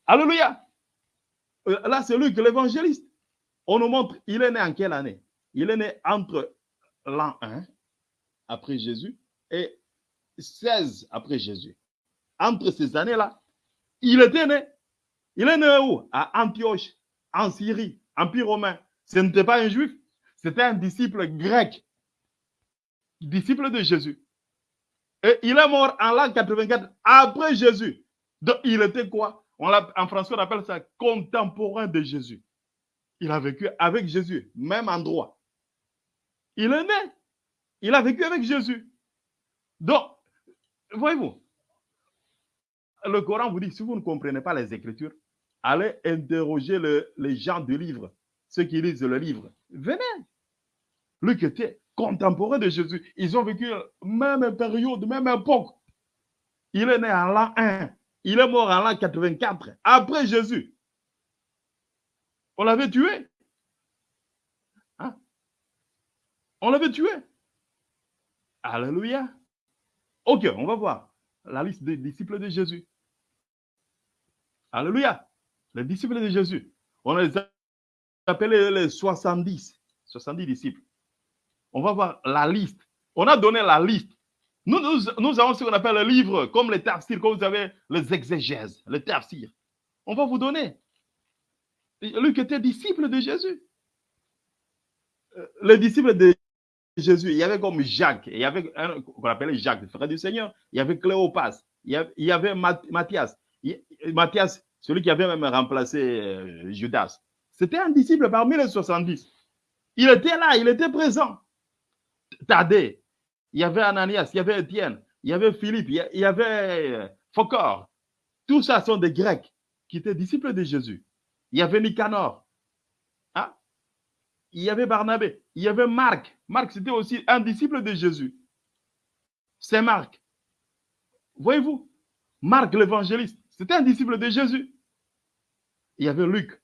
B: Alléluia. Euh, là, c'est Luc, l'évangéliste. On nous montre, il est né en quelle année? Il est né entre l'an 1 après Jésus et 16 après Jésus. Entre ces années-là, il était né. Il est né où? À Antioche, en Syrie, Empire romain. Ce n'était pas un juif, c'était un disciple grec, disciple de Jésus. Et il est mort en l'an 84 après Jésus. Donc, il était quoi? En français, on appelle ça contemporain de Jésus. Il a vécu avec Jésus, même endroit. Il est né. Il a vécu avec Jésus. Donc, voyez-vous, le Coran vous dit, si vous ne comprenez pas les Écritures, allez interroger les gens du livre, ceux qui lisent le livre. Venez. Luc était contemporain de Jésus. Ils ont vécu même période, même époque. Il est né en l'an 1. Il est mort en l'an 84, après Jésus. On l'avait tué. Hein? On l'avait tué. Alléluia. Ok, on va voir la liste des disciples de Jésus. Alléluia. Les disciples de Jésus. On les appelés les 70. 70 disciples. On va voir la liste. On a donné la liste Nous, avons ce qu'on appelle le livre, comme les tafsirs, comme vous avez les exégèses, les tafsirs. On va vous donner. Luc était disciple de Jésus. Euh, Le disciple de Jésus, il y avait comme Jacques, il y avait un qu'on appelait Jacques, frère du Seigneur, il y avait Cléopas, il y avait, il y avait Matthias, Matthias, celui qui avait même remplacé euh, Judas. C'était un disciple parmi les 70. Il était là, il était présent. Thaddée, il y avait Ananias, il y avait Étienne, il y avait Philippe, il y avait euh, Phocor. Tout ça sont des Grecs qui étaient disciples de Jésus. Il y avait Nicanor. Il y avait Barnabé. Il y avait Marc. Marc, c'était aussi un disciple de Jésus. C'est Marc. Voyez-vous, Marc l'évangéliste, c'était un disciple de Jésus. Il y avait Luc.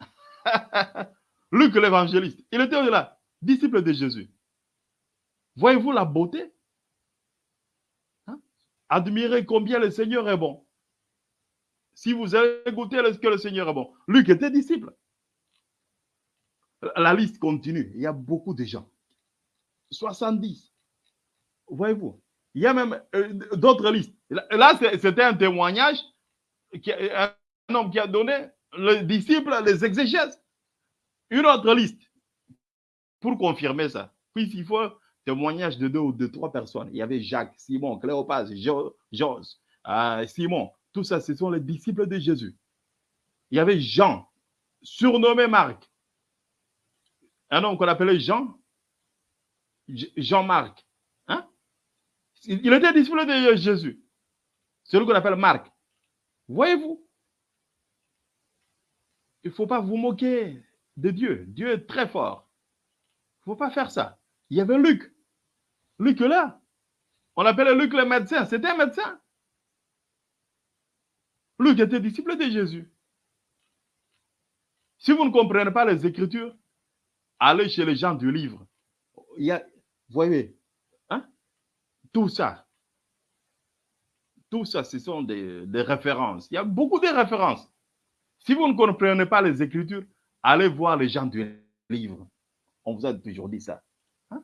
B: (laughs) Luc l'évangéliste, il était là, disciple de Jésus. Voyez-vous la beauté? Hein? Admirez combien le Seigneur est bon. Si vous avez goûté ce que le Seigneur est bon. Luc était disciple. La liste continue. Il y a beaucoup de gens. 70. Voyez-vous. Il y a même euh, d'autres listes. Là, c'était un témoignage. Qui, un homme qui a donné, le disciple, les exégèses. Une autre liste. Pour confirmer ça. Puis il faut témoignage de deux ou de trois personnes. Il y avait Jacques, Simon, Cléopas, Jos, euh, Simon. Tout ça, ce sont les disciples de Jésus. Il y avait Jean, surnommé Marc. Un homme qu'on appelait Jean, Jean-Marc. Hein? Il il était disciple de Jésus. Celui qu'on appelle Marc. Voyez-vous, il ne faut pas vous moquer de Dieu. Dieu est très fort. Il ne faut pas faire ça. Il y avait Luc. Luc là. On appelait Luc le médecin. C'était un médecin. Luc était disciple de Jésus. Si vous ne comprenez pas les Écritures, allez chez les gens du livre. Il y a, voyez, hein? tout ça, tout ça, ce sont des, des références. Il y a beaucoup de références. Si vous ne comprenez pas les Écritures, allez voir les gens du livre. On vous a toujours dit ça. Hein?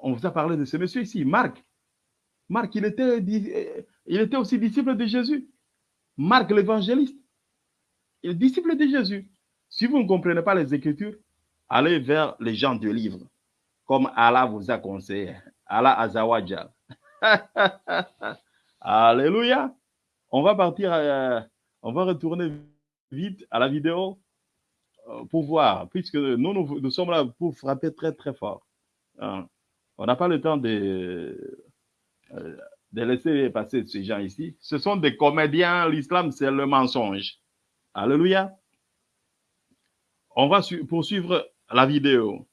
B: On vous a parlé de ce monsieur ici, Marc. Marc, il était, il était aussi disciple de Jésus. Marc l'évangéliste. Il est disciple de Jésus. Si vous ne comprenez pas les Écritures, allez vers les gens du livre, comme Allah vous a conseillé. Allah Azawadja. (laughs) Alléluia. On va partir, euh, on va retourner vite à la vidéo euh, pour voir, puisque nous, nous, sommes là pour frapper très, très fort. Hein. On n'a pas le temps de, euh, de laisser passer ces gens ici. Ce sont des comédiens. L'islam, c'est le mensonge. Alléluia. On va su- poursuivre la vidéo.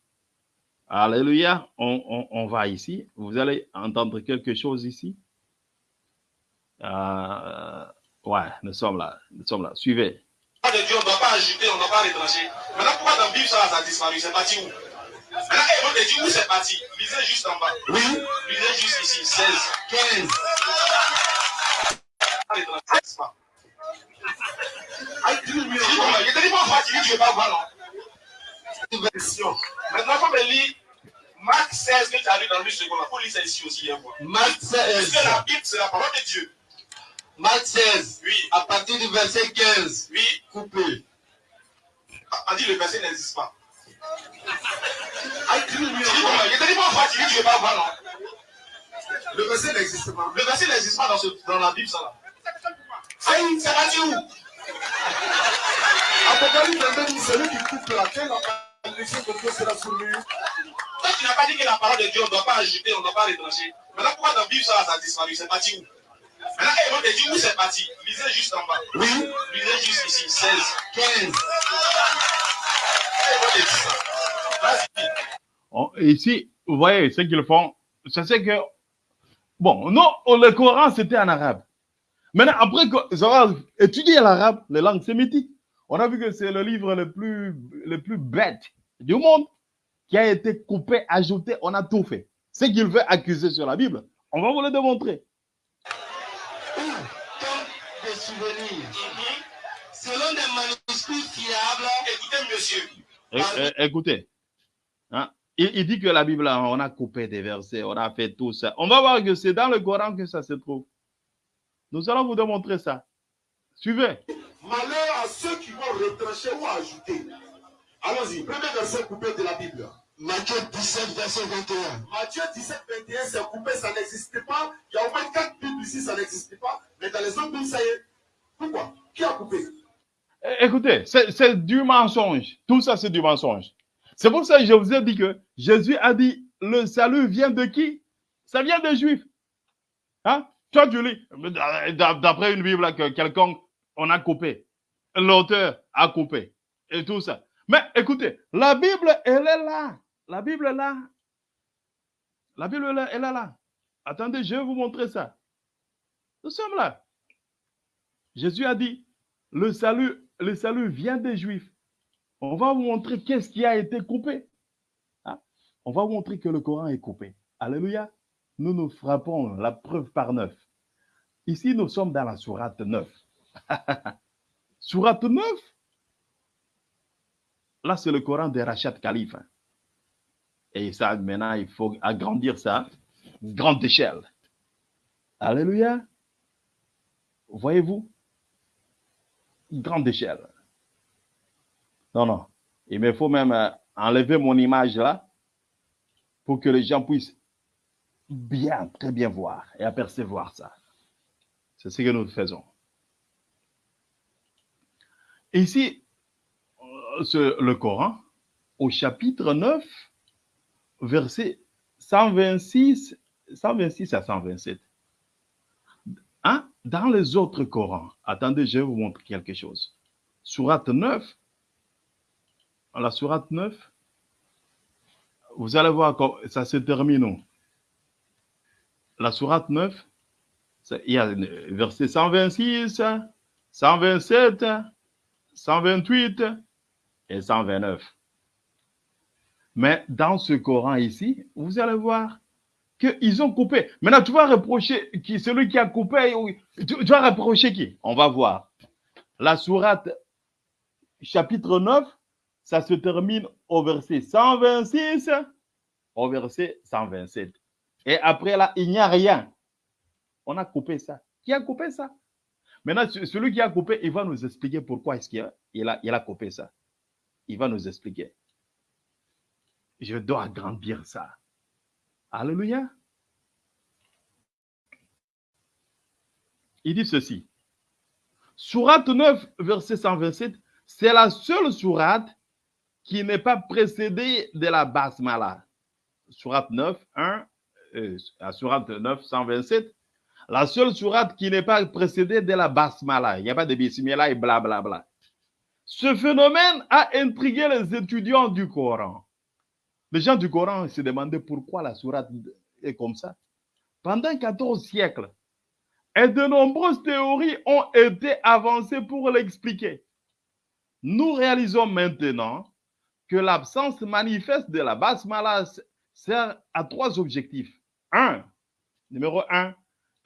B: Alléluia. On, on- on va ici. Vous allez entendre quelque chose ici? Euh, ouais, nous sommes là. Nous sommes là. Suivez.
C: pas de Dieu, on ne doit pas ajouter, on ne doit pas retrancher. Maintenant, pourquoi dans Bible, ça, ça a disparu? C'est parti où? Maintenant, et on te dit où c'est parti? Lisez juste en bas.
A: Oui.
C: Lisez juste ici, 16.
A: 15.
C: Pas retrancher, c'est pas.
A: Ah, tu lui
C: Je je te dis pas tu dis, tu ne veux pas voir, non?
A: Version.
C: Maintenant, faut me lire Marc 16 que tu as lu dans le second. Il faut lire ça ici aussi. Hein.
A: Marc
C: Parce
A: 16.
C: que la Bible, c'est la parole de Dieu.
A: Marc 16.
C: Oui,
A: À partir du verset 15.
C: oui.
A: Coupé.
C: On dit le verset n'existe pas.
A: Ah, tu
C: Je dis, je te dis pas tu dis, ne veux pas voir, non
A: Le verset n'existe pas.
C: Le verset n'existe pas dans, ce, dans la Bible, ça là. C'est c'est parti où
A: Apocalypse 22 dit celui qui coupe la terre,
C: Toi, tu n'as pas dit que la parole de Dieu, on ne doit pas ajouter, on ne doit pas retrancher. Maintenant, pourquoi dans la Bible, ça, ça a disparu? C'est parti où? Maintenant, et on te dit où c'est parti Lisez juste en bas.
A: Oui.
C: Lisez juste ici, 16.
A: 15.
C: Et on te dit ça. Vas-y.
B: On- ici, vous voyez ce qu'ils font. C'est ce que. Bon, non, le Coran, c'était en arabe. Maintenant, après qu'ils auront étudié l'arabe, les langues sémitiques, on a vu que c'est le livre le plus, le plus bête du monde qui a été coupé, ajouté, on a tout fait. Ce qu'il veut accuser sur la Bible, on va vous le démontrer.
A: De souvenirs. Selon des manuscrits fiables,
C: Écoutez, monsieur.
B: É- é- écoutez, hein, il, il dit que la Bible, on a coupé des versets, on a fait tout ça. On va voir que c'est dans le Coran que ça se trouve. Nous allons vous démontrer ça. Suivez.
C: Malheur ceux qui vont retrancher ou ajouter. Allons-y. Premier verset coupé de la Bible.
A: Matthieu 17, verset 21.
C: Matthieu 17, 21, c'est coupé, ça n'existe pas. Il y a au moins quatre Bibles ici, ça n'existe pas. Mais dans les autres Bibles, ça y est. Pourquoi? Qui a coupé?
B: É- Écoutez, c'est du mensonge. Tout ça, c'est du mensonge. C'est pour ça que je vous ai dit que Jésus a dit, le salut vient de qui? Ça vient des Juifs. Hein? Toi, tu lis, d'a- d'après une Bible que quelqu'un, on a coupé. L'auteur a coupé. Et tout ça. Mais écoutez, la Bible, elle est là. La Bible est là. La Bible, elle est là. Attendez, je vais vous montrer ça. Nous sommes là. Jésus a dit, le salut, le salut vient des Juifs. On va vous montrer qu'est-ce qui a été coupé. Hein? On va vous montrer que le Coran est coupé. Alléluia. Nous nous frappons la preuve par neuf. Ici, nous sommes dans la sourate 9. (laughs) sourate 9. Là, c'est le Coran de Rachat Khalif. hein. Et ça, maintenant, il faut agrandir ça. Grande échelle. Alléluia. Voyez-vous? Grande échelle. Non, non. Il me faut même euh, enlever mon image là pour que les gens puissent bien, très bien voir et apercevoir ça. C'est ce que nous faisons. Ici, euh, le Coran, au chapitre 9, verset 126, 126 à 127. Hein? Dans les autres Corans, attendez, je vais vous montrer quelque chose. Sourate 9, la sourate 9, vous allez voir comment ça se termine. où? La sourate 9, c'est- il y a verset 126, 127, 128 et 129. Mais dans ce Coran ici, vous allez voir qu'ils ont coupé. Maintenant, tu vas reprocher qui, celui qui a coupé. Tu, tu vas reprocher qui? On va voir. La sourate, chapitre 9, ça se termine au verset 126, au verset 127. Et après là, il n'y a rien. On a coupé ça. Qui a coupé ça? Maintenant, ce- celui qui a coupé, il va nous expliquer pourquoi il a, coupé ça. Il va nous expliquer. Je dois agrandir ça. Alléluia. Il dit ceci. Sourate 9, verset 127, c'est la seule sourate qui n'est pas précédée de la basmala. Sourate 9, 1, euh, la sourate 9, 127, la seule sourate qui n'est pas précédée de la basmala. Il n'y a pas de bismillah et blablabla. Ce phénomène a intrigué les étudiants du Coran. Les gens du Coran se demandaient pourquoi la sourate est comme ça. Pendant 14 siècles, et de nombreuses théories ont été avancées pour l'expliquer. Nous réalisons maintenant que l'absence manifeste de la basmala sert à trois objectifs. Un, numéro un,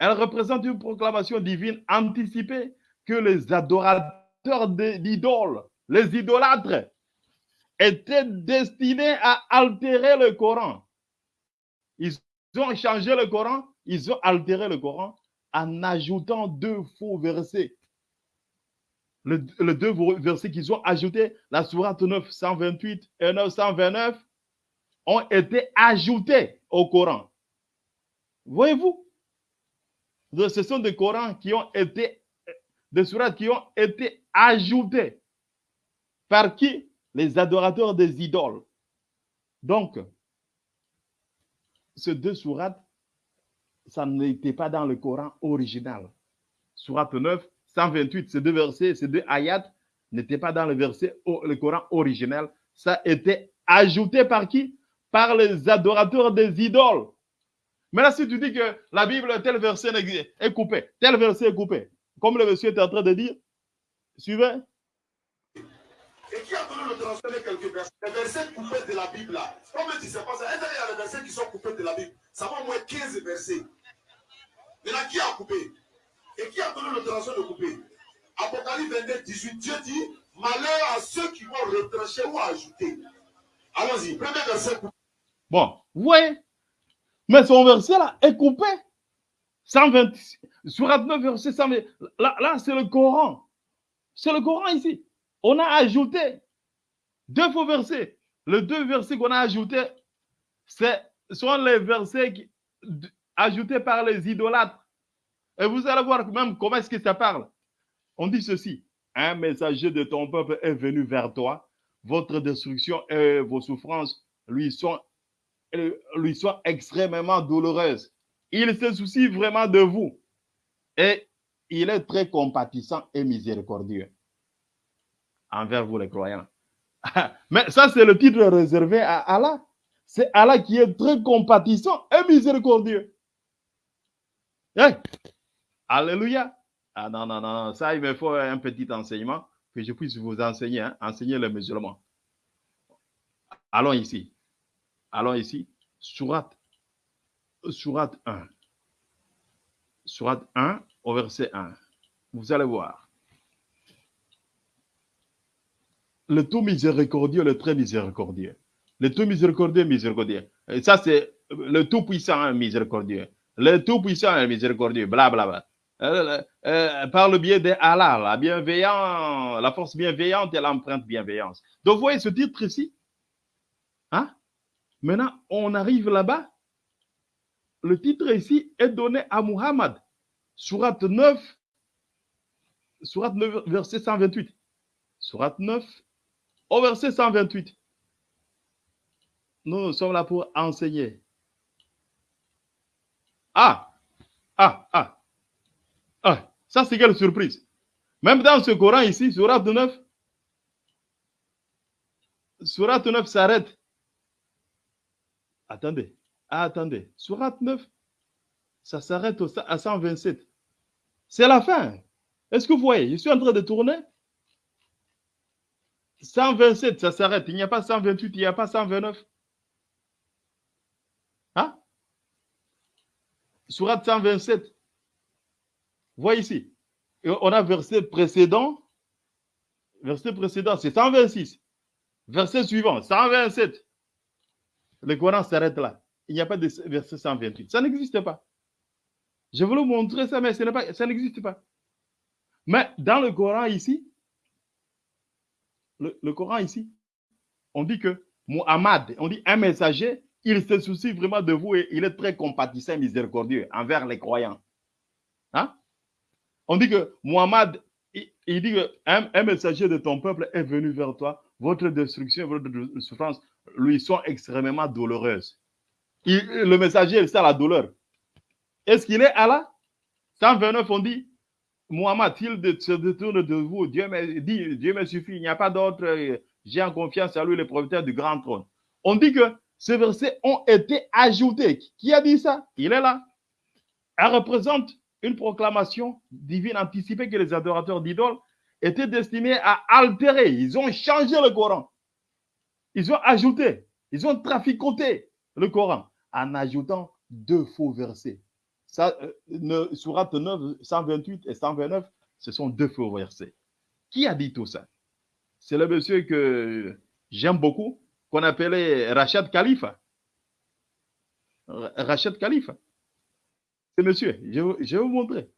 B: elle représente une proclamation divine anticipée que les adorateurs d'idoles, les idolâtres, étaient destinés à altérer le Coran. Ils ont changé le Coran, ils ont altéré le Coran en ajoutant deux faux versets. Le, les deux versets qu'ils ont ajoutés, la sourate 9, 128 et 929, ont été ajoutés au Coran. Voyez-vous Ce sont des Corans qui ont été, des sourates qui ont été ajoutées. Par qui? Les adorateurs des idoles. Donc, ces deux sourates, ça n'était pas dans le Coran original. Sourate 9, 128, ces deux versets, ces deux ayats n'étaient pas dans le verset, le Coran original. Ça a été ajouté par qui? Par les adorateurs des idoles. Mais là, si tu dis que la Bible, tel verset est coupé, tel verset est coupé, comme le monsieur est en train de dire, suivez.
C: Et qui a donné le transfert quelques versets? Les versets coupés de la Bible là. Comme tu sais pas ça, il y a des versets qui sont coupés de la Bible. Ça va au moins 15 versets. Maintenant, qui a coupé? Et qui a donné le transfert de couper Apocalypse 22, 18, Dieu dit Malheur à ceux qui vont retrancher ou ajouter. Allons-y, premier verset coupé.
B: Bon, vous voyez Mais son verset là est coupé. 120, surat 9, verset 120. Là, là c'est le Coran. C'est le Coran ici. On a ajouté deux faux versets. Les deux versets qu'on a ajoutés, ce sont les versets qui- ajoutés par les idolâtres. Et vous allez voir même comment est-ce que ça parle. On dit ceci. Un messager de ton peuple est venu vers toi. Votre destruction et vos souffrances lui sont, lui sont extrêmement douloureuses. Il se soucie vraiment de vous. Et il est très compatissant et miséricordieux envers vous les croyants. (laughs) Mais ça, c'est le titre réservé à Allah. C'est Allah qui est très compatissant et miséricordieux. Hey! Alléluia. Ah non, non, non, non. ça, il me faut un petit enseignement que je puisse vous enseigner, hein, enseigner les musulmans. Allons ici. Allons ici. Surat, Surat 1. Surat 1 au verset 1. Vous allez voir. Le tout miséricordieux, le très miséricordieux. Le tout miséricordieux, miséricordieux. Ça, c'est le tout puissant miséricordieux. Le tout puissant miséricordieux. Blablabla. Euh, euh, par le biais de Allah, la bienveillance, la force bienveillante et l'empreinte bienveillance. Donc, vous voyez ce titre ici? Hein? Maintenant, on arrive là-bas. Le titre ici est donné à Muhammad. Surat 9, Surat 9, verset 128. Surat 9, au verset 128. Nous sommes là pour enseigner. Ah, ah, ah, ah, ça c'est quelle surprise. Même dans ce Coran ici, Surat 9, Surat 9 s'arrête. Attendez, ah, attendez. Surat 9, ça s'arrête à 127. C'est la fin. Est-ce que vous voyez? Je suis en train de tourner. 127, ça s'arrête. Il n'y a pas 128, il n'y a pas 129. Hein? Surat 127. Voyez ici. On a verset précédent. Verset précédent, c'est 126. Verset suivant, 127. Le Coran s'arrête là. Il n'y a pas de verset 128. Ça n'existe pas. Je voulais vous montrer ça, mais ça n'existe pas. Mais dans le Coran ici, le, Coran ici, on dit que Muhammad, on dit un messager, il se soucie vraiment de vous et il est très compatissant et miséricordieux envers les croyants. Hein? On dit que Muhammad, il, dit qu'un un messager de ton peuple est venu vers toi, votre destruction, votre souffrance lui sont extrêmement douloureuses. Il- le messager, c'est la douleur. Est-ce qu'il est Allah? 129, on dit, Muhammad, s'il de- se détourne de vous, Dieu me dit, Dieu me suffit, il n'y a pas d'autre, euh, j'ai en confiance à lui, le propriétaire du grand trône. On dit que ces versets ont été ajoutés. Qui a dit ça? Il est là. Elle représente une proclamation divine anticipée que les adorateurs d'idoles étaient destinés à altérer. Ils ont changé le Coran. Ils ont ajouté, ils ont traficoté le Coran en ajoutant deux faux versets. Ça, euh, ne, Surat 9, 128 et 129, ce sont deux faux versets. Qui a dit tout ça? C'est le monsieur que j'aime beaucoup, qu'on appelait Rachid Khalifa. R- Rachid Khalifa. C'est monsieur, je, vais- vous montrer.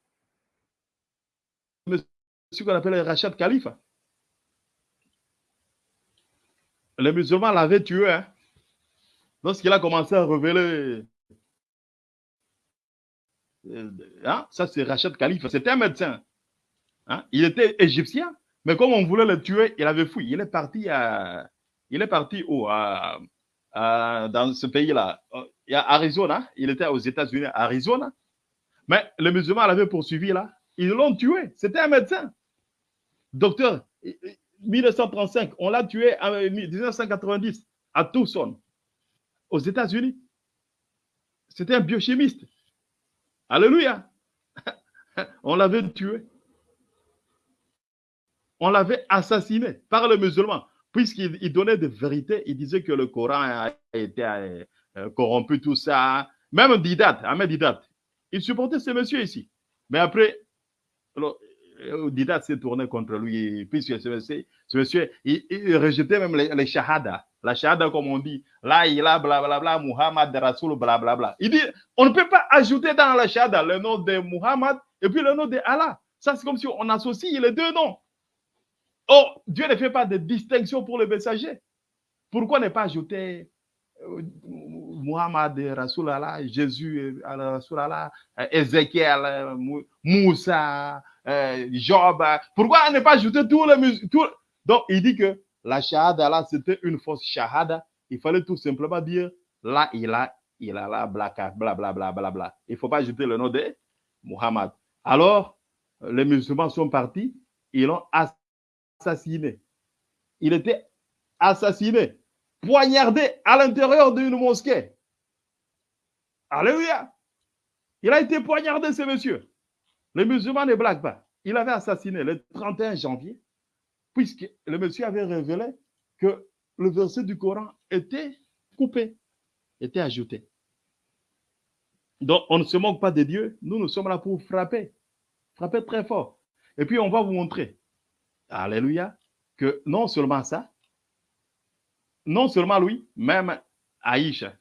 B: Monsieur qu'on appelait Rachid Khalifa. Les musulmans l'avaient tué hein, lorsqu'il a commencé à révéler. Euh, hein, ça, c'est Rachid Khalifa. C'était un médecin. Hein, Il était égyptien, mais comme on voulait le tuer, il avait fui. Il est parti à. Il est parti où? À- à- Dans ce pays-là. A Arizona. Il était aux États-Unis, Arizona. Mais les musulmans l'avaient poursuivi là. Ils l'ont tué. C'était un médecin. Docteur, 1935, on l'a tué en 1990 à Tucson, aux États-Unis. C'était un biochimiste. Alléluia. (laughs) On l'avait tué. On l'avait assassiné par les musulmans, puisqu'il il donnait des vérités. Il disait que le Coran a été euh, corrompu, tout ça. Même Didat, Ahmed Didat, il supportait ce monsieur ici. Mais après, alors, euh, Didat s'est tourné contre lui, puisque ce monsieur, monsieur il, rejetait même les, les shahadas, la shahada comme on dit, là, il a blablabla, Muhammad Rasoul, blablabla. Il dit, on ne peut pas ajouter dans la shahada le nom de Muhammad et puis le nom de Allah. Ça, c'est comme si on associe les deux noms. Oh, Dieu ne fait pas de distinction pour le messager. Pourquoi ne pas ajouter euh, Muhammad Rasoul Allah, Jésus Rasoul Allah, euh, Ézéchiel, euh, Moussa, Job Pourquoi ne pas ajouter tous les tous... Donc, il dit que la shahada là, c'était une fausse shahada. Il fallait tout simplement dire là, il a, il a là, bla, bla, bla, bla, bla, bla. Il ne faut pas ajouter le nom de Muhammad. Alors, les musulmans sont partis, ils l'ont assassiné. Il était assassiné, poignardé à l'intérieur d'une mosquée. Alléluia. Il a été poignardé, ce monsieur. Les musulmans ne blaguent pas. Il avait assassiné le 31 janvier, puisque le monsieur avait révélé que le verset du Coran était coupé, était ajouté. Donc, on ne se moque pas de Dieu. Nous, nous sommes là pour frapper. Frapper très fort. Et puis, on va vous montrer, Alléluia, que non seulement ça, non seulement lui, même Aïcha.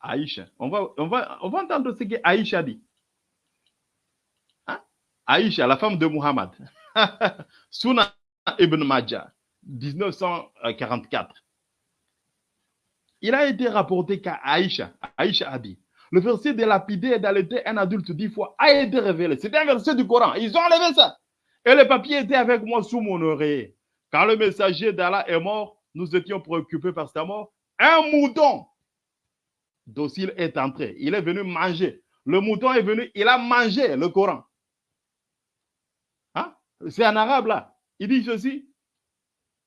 B: Aïcha. On va, on va, on va entendre ce que Aïcha dit. Hein? Aïcha, la femme de Muhammad. (laughs) Suna ibn Majah, 1944. Il a été rapporté qu'Aïcha, Aïcha a dit, le verset de lapider et d'allaiter un adulte dix fois a été révélé. C'était un verset du Coran. Ils ont enlevé ça. Et le papier était avec moi sous mon oreiller. Quand le messager d'Allah est mort, nous étions préoccupés par sa mort. Un mouton docile est entré. Il est venu manger. Le mouton est venu, il a mangé le Coran. Hein? C'est en arabe là. Il dit ceci.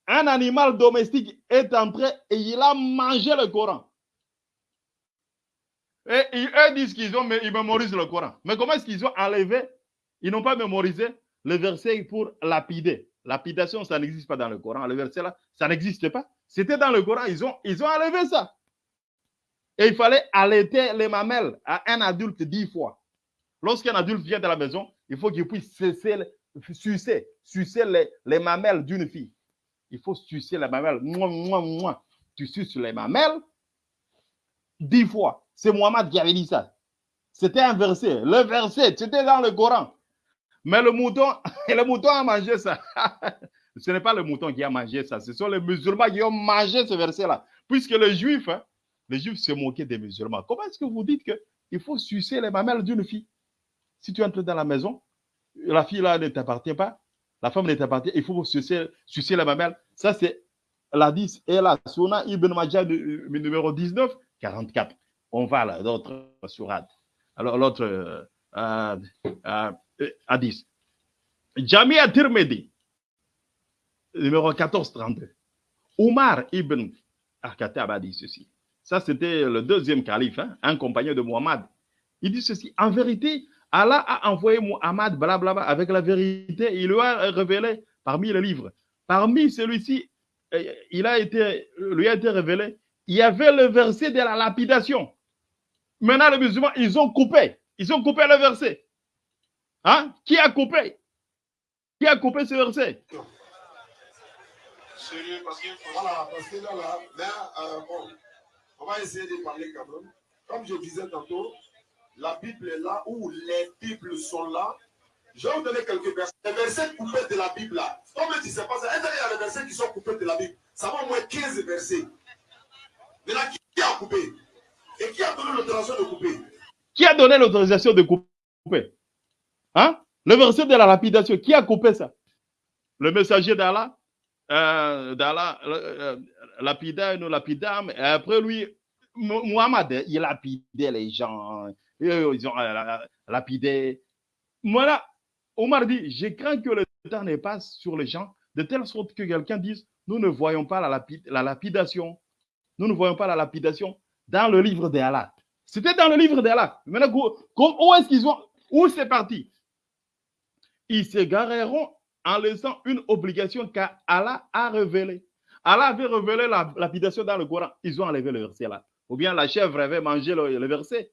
B: Un animal domestique est entré et il a mangé le Coran. Et eux disent qu'ils ont, ils mémorisent le Coran. Mais comment est-ce qu'ils ont enlevé? Ils n'ont pas mémorisé le verset pour lapider. Lapidation, ça n'existe pas dans le Coran. Le verset là, ça n'existe pas. C'était dans le Coran. Ils ont, ils ont enlevé ça. Et il fallait allaiter les mamelles à un adulte dix fois. Lorsqu'un adulte vient de la maison, il faut qu'il puisse cesser, sucer, sucer les, les mamelles d'une fille. Il faut sucer les mamelles. Mouah, mouah, mouah. Tu suces les mamelles dix fois. C'est Mohamed qui avait dit ça. C'était un verset. Le verset, c'était dans le Coran. Mais le mouton, (laughs) le mouton a mangé ça. (laughs) ce n'est pas le mouton qui a mangé ça. Ce sont les musulmans qui ont mangé ce verset-là. Puisque les juifs, hein, les juifs se moquaient des musulmans. Comment est-ce que vous dites qu'il faut sucer les mamelles d'une fille? Si tu entres dans la maison, la fille là ne t'appartient pas, la femme ne t'appartient, il faut sucer, sucer les mamelles. Ça, c'est la 10 et la Suna Ibn Majah numéro 19, 44 on va à l'autre surat. Alors, l'autre euh, euh, euh, hadith. Jamia Tirmidhi, numéro 1432. Omar ibn Al-Khattab a dit ceci. Ça, c'était le deuxième calife, hein, un compagnon de Muhammad. Il dit ceci. En vérité, Allah a envoyé Muhammad blablabla, avec la vérité. Il lui a révélé parmi les livres. Parmi celui-ci, il a été, lui a été révélé, il y avait le verset de la lapidation. Maintenant, les musulmans, ils ont coupé. Ils ont coupé le verset. Hein? Qui a coupé? Qui a coupé ce verset?
A: Sérieux, parce que là, là, là euh, bon, on va essayer de parler quand même. Comme je disais tantôt, la Bible est là où les Bibles sont là. Je vais vous donner quelques versets. Les versets coupés de la Bible là. Comme je disais pas ça, il y a des versets qui sont coupés de la Bible. Ça va au moins 15 versets. Mais là, qui a coupé? Et qui a donné l'autorisation de couper?
B: Qui a donné l'autorisation de couper? Hein? Le verset de la lapidation, qui a coupé ça? Le messager d'Allah euh, d'Allah, euh, lapida, nous lapidam, et après lui, Muhammad, il lapidait les gens, ils ont euh, lapidé. Voilà, Omar dit, je crains que le temps ne passe sur les gens, de telle sorte que quelqu'un dise, nous ne voyons pas la, lapid la lapidation, nous ne voyons pas la lapidation dans le livre d'Allah. C'était dans le livre d'Allah. Maintenant, où est-ce qu'ils ont Où c'est parti? Ils s'égareront en laissant une obligation qu'Allah a révélée. Allah avait révélé la lapidation dans le Coran. Ils ont enlevé le verset là. Ou bien la chèvre avait mangé le, verset.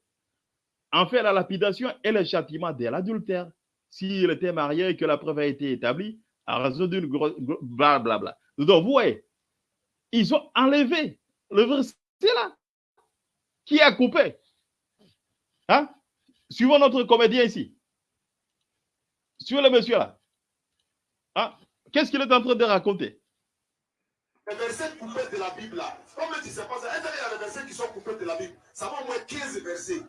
B: En fait, la lapidation est le châtiment de l'adultère. S'il était marié et que la preuve a été établie, à raison d'une grosse. Blablabla. Donc, vous voyez, ils ont enlevé le verset là Qui a coupé Hein? Suivons notre comédien ici. Suivez le monsieur là. Hein? Qu'est-ce qu'il est en train de raconter?
A: Les versets coupés de la Bible là. Comme tu sais pas ça, il y a les versets qui sont coupés de la Bible? Ça va au moins 15 versets.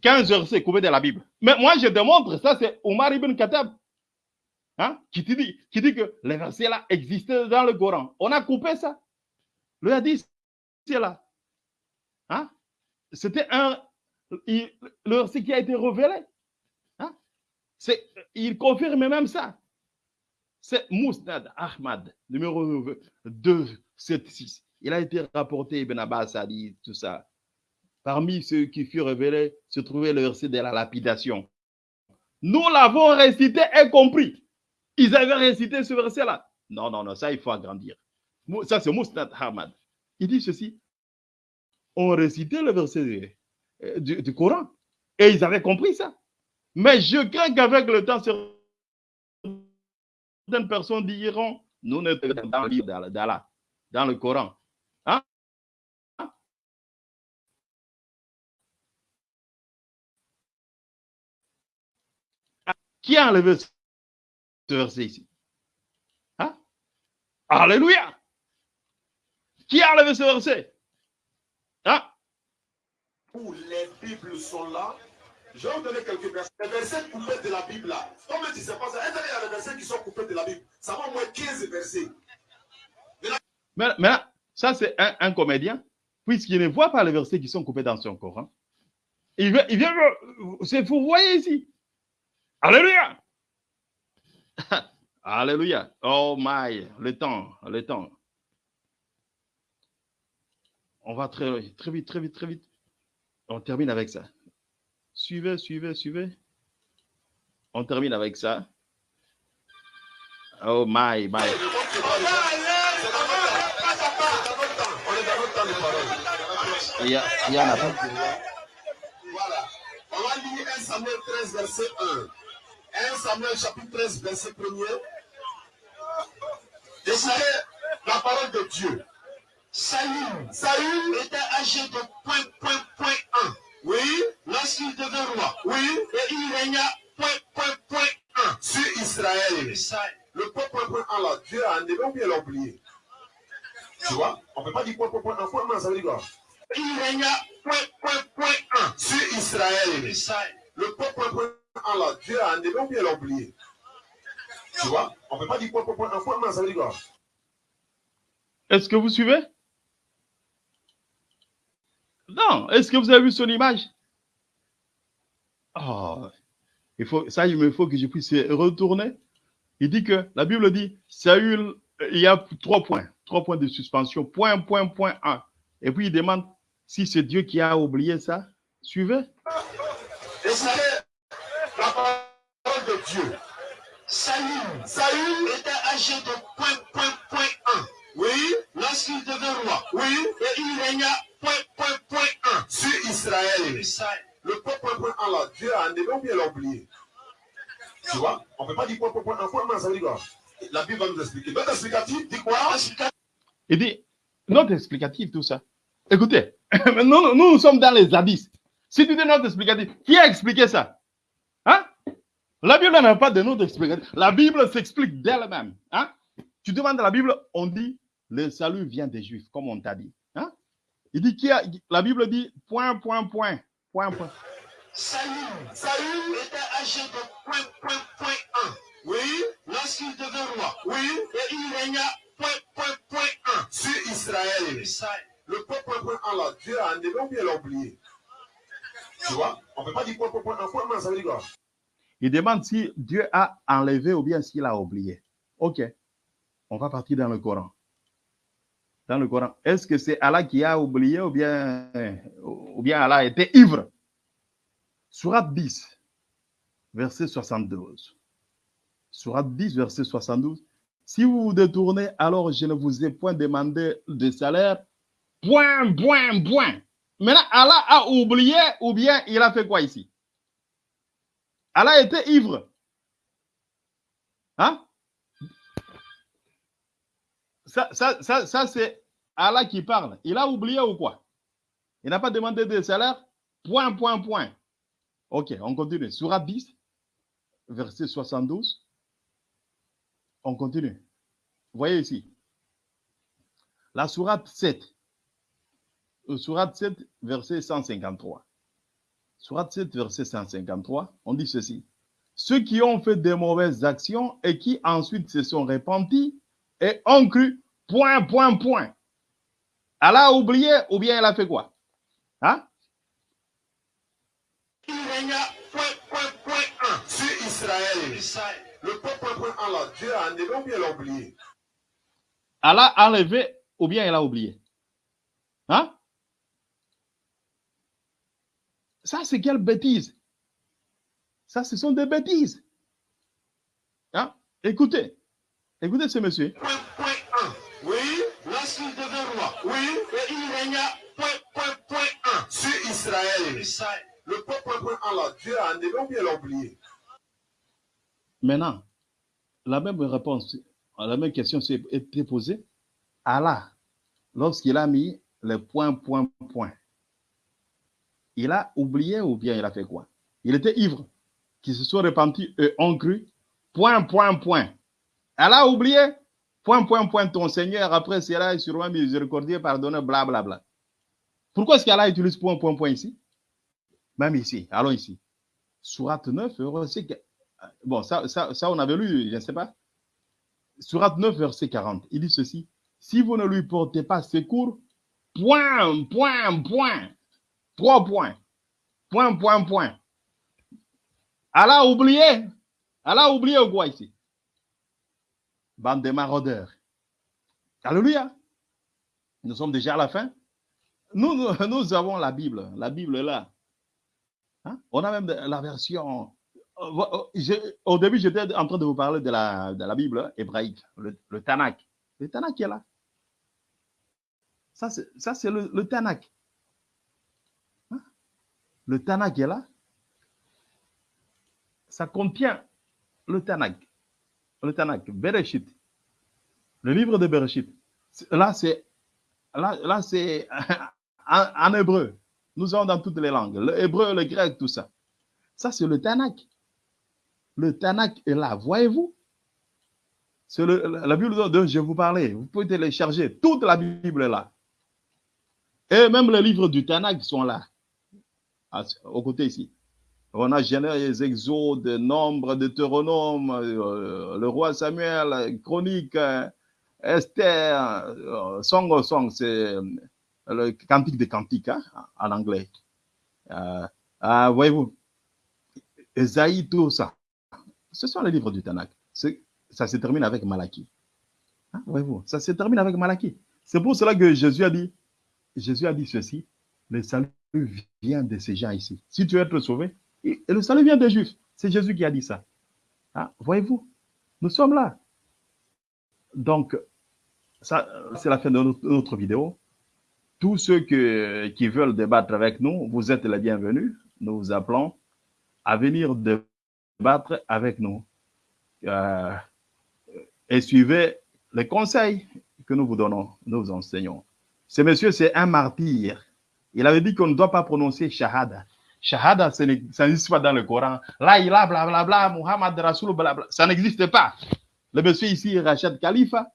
B: 15 versets coupés de la Bible. Mais moi, je démontre, ça c'est Omar ibn Khattab, hein, qui, te dit, qui dit que les versets là existaient dans le Coran. On a coupé ça. Le hadith, c'est là. Hein? C'était un, il- le verset qui a été révélé. Hein? Il confirme même ça. C'est Mousnad Ahmad, numéro 276. Il a été rapporté, Ibn Abbas a dit tout ça. Parmi ceux qui furent révélés se trouvait le verset de la lapidation. Nous l'avons récité et compris. Ils avaient récité ce verset-là. Non, non, non, ça, il faut agrandir. Ça, c'est Mousnad Ahmad. Il dit ceci. On récitait le verset euh, du, du Coran. Et ils avaient compris ça. Mais je crains qu'avec le temps, certaines personnes diront, nous ne sommes dans le livre d'Allah, dans le Coran. Hein? Qui a enlevé ce verset ici? Hein? Alléluia! Qui a enlevé ce verset? Hein?
A: Où les Bibles sont là. Je vais vous donner quelques versets. Les versets coupés de la Bible là. Comme tu sais pas ça, il y a versets qui sont coupés de la Bible. Ça va au moins 15 versets.
B: Mais, là, ça, c'est un, comédien, puisqu'il ne voit pas les versets qui sont coupés dans son Coran. Il vient, il vient c'est vous voyez ici. Alléluia. (laughs) Alléluia. Oh my, le temps, le temps. On va très, très vite, très vite, très vite. On termine avec ça. Suivez, suivez, suivez. On termine avec ça. Oh my, my.
A: On est dans notre temps de parole.
B: Il y a, il y en a pas.
A: Voilà. On va lire 1 Samuel 13, verset 1. 1 Samuel chapitre 13, verset 1er. Écoutez la parole de Dieu. Saül, Saül était âgé de point, point, point 1. Oui. Lorsqu'il devint roi. Oui. Et il régna point, point, point 1 sur Israël. Le point, point, point 1 là, Dieu a enlevé ou bien l'a oublié. Tu vois, on ne peut pas dire point, point, point 1. Point 1, ça veut dire quoi? Il régna point, point, point 1 sur Israël. Le point, point, point 1 là, Dieu a enlevé ou bien l'a oublié. Tu vois, on ne peut pas dire point, point, point 1. Point 1, ça veut dire quoi?
B: Est-ce que vous suivez? Non. Est-ce que vous avez vu son image? Oh, il faut, ça, il me faut que je puisse retourner. Il dit que la Bible dit Saül, il y a trois points, trois points de suspension. Point, point, point, un. Et puis il demande si c'est Dieu qui a oublié ça. Suivez.
A: Écoutez la parole de Dieu. Saül, Saül était âgé de point, point, point 1. Oui. Lorsqu'il devint roi. Oui. Et il régna sur Israël. Le point, point, 1 là, Dieu a enlevé ou bien l'a oublié? Tu vois, on ne peut pas dire point, point, point 1. Point 1, ça veut quoi? La Bible va nous expliquer. Notre explicatif dit quoi?
B: Il dit, note explicative, tout ça. Écoutez, (laughs) nous, nous, sommes dans les hadiths. Si tu dis note explicative, qui a expliqué ça? Hein? La Bible n'a pas de note explicative. La Bible s'explique d'elle-même. Hein? Tu demandes la Bible, on dit, le salut vient des Juifs, comme on t'a dit. Il dit, qui a, la Bible dit, point, point, point, point, point.
A: Saül, Saül était âgé de point, point, point 1. Oui. Lorsqu'il devint roi. Oui. Et il régna point, point, point 1 sur Israël. Le point, point, point 1 là, Dieu a enlevé ou bien l'a oublié. Tu vois, on ne peut pas dire point, point, point 1. Point 1, ça veut dire quoi?
B: Il demande si Dieu a enlevé ou bien s'il a oublié. Ok. On va partir dans le Coran. Dans le Coran. Est-ce que c'est Allah qui a oublié ou bien, ou bien Allah était ivre? Surat 10, verset 72. Surat 10, verset 72. Si vous vous détournez, alors je ne vous ai point demandé de salaire. Point, point, point. Maintenant, Allah a oublié ou bien il a fait quoi ici? Allah était ivre. Hein? Ça, ça, ça, ça c'est Allah qui parle. Il a oublié ou quoi? Il n'a pas demandé de salaire Point, point, point. Ok, on continue. Surat 10, verset 72. On continue. Voyez ici. La sourate 7. Sourate 7, verset 153. Sourate 7, verset 153, on dit ceci. Ceux qui ont fait des mauvaises actions et qui ensuite se sont repentis et ont cru, point, point, point. Elle a oublié ou bien elle a fait quoi? Hein?
A: Il régna point, point, point 1 sur Israël. Le point, point, point 1 là, Dieu a enlevé ou bien elle a oublié
B: Elle a enlevé ou bien elle a oublié? Hein? Ça, c'est quelle bêtise? Ça, ce sont des bêtises. Hein? Écoutez, écoutez ce monsieur.
A: Point, point 1. Oui, lorsqu'il devint roi. Oui, et il régna point, point, point 1 sur Israël. Le point, point, point 1 là, Dieu a enlevé ou bien elle a oublié
B: Maintenant, la même réponse, la même question s'est été posée. Allah, lorsqu'il a mis le point, point, point, il a oublié ou bien il a fait quoi? Il était ivre, qui se sont repentis et ont cru, point, point, point. Elle a oublié, point, point, point, ton Seigneur, après cela est sûrement miséricordieux, pardonné, bla, bla. Pourquoi est-ce qu'Allah utilise point, point, point ici? Même ici, allons ici. Surat 9, verset... Bon, ça, ça, ça, on avait lu, je ne sais pas. Surat 9, verset 40, il dit ceci. Si vous ne lui portez pas secours, point, point, point, trois points, point, point, point. Elle a oublié. Elle a oublié quoi ici Bande de maraudeurs. Alléluia. Nous sommes déjà à la fin. Nous, nous, (laughs) avons la Bible. La Bible est là. Hein? On a même la version. Au début, j'étais en train de vous parler de la, de la Bible hébraïque, le, le Tanakh. Le Tanakh est là. Ça, c'est le, le Tanakh. Hein? Le Tanakh est là. Ça contient le Tanakh. Le Tanakh, Bereshit. Le livre de Bereshit. Là, c'est là, c'est (laughs) en, hébreu. Nous sommes dans toutes les langues. Le hébreu, le grec, tout ça. Ça, c'est le Tanakh. Le Tanakh est là. Voyez-vous? C'est la Bible dont je vous parlais. Vous pouvez télécharger. Toute la Bible est là. Et même les livres du Tanakh sont là, au côté ici. On a Genèse, Exode, Nombre, Deutéronome, euh, le roi Samuel, Chronique, euh, Esther, euh, Song Song, c'est le cantique des cantiques hein, en anglais. Voyez-vous, Esaïe, tout ça. Ce sont les livres du Tanakh. Ça se termine avec Malachie. Hein, Voyez-vous, ça se termine avec Malachie. C'est pour cela que Jésus a dit, Jésus a dit ceci, le salut vient de ces gens ici. Si tu veux être sauvé, et le salut vient des Juifs. C'est Jésus qui a dit ça. Ah, Voyez-vous, nous sommes là. Donc, ça, c'est la fin de notre, vidéo. Tous ceux qui veulent débattre avec nous, vous êtes les bienvenus. Nous vous appelons à venir débattre avec nous. Euh, et suivez les conseils que nous vous donnons, nous vous enseignons. Ce monsieur, c'est un martyr. Il avait dit qu'on ne doit pas prononcer Shahada. Shahada, ça n'existe pas dans le Coran. Là, il a blablabla, bla, bla, Muhammad Rasoul, blablabla. Ça n'existe pas. Le monsieur ici, Rachid Khalifa,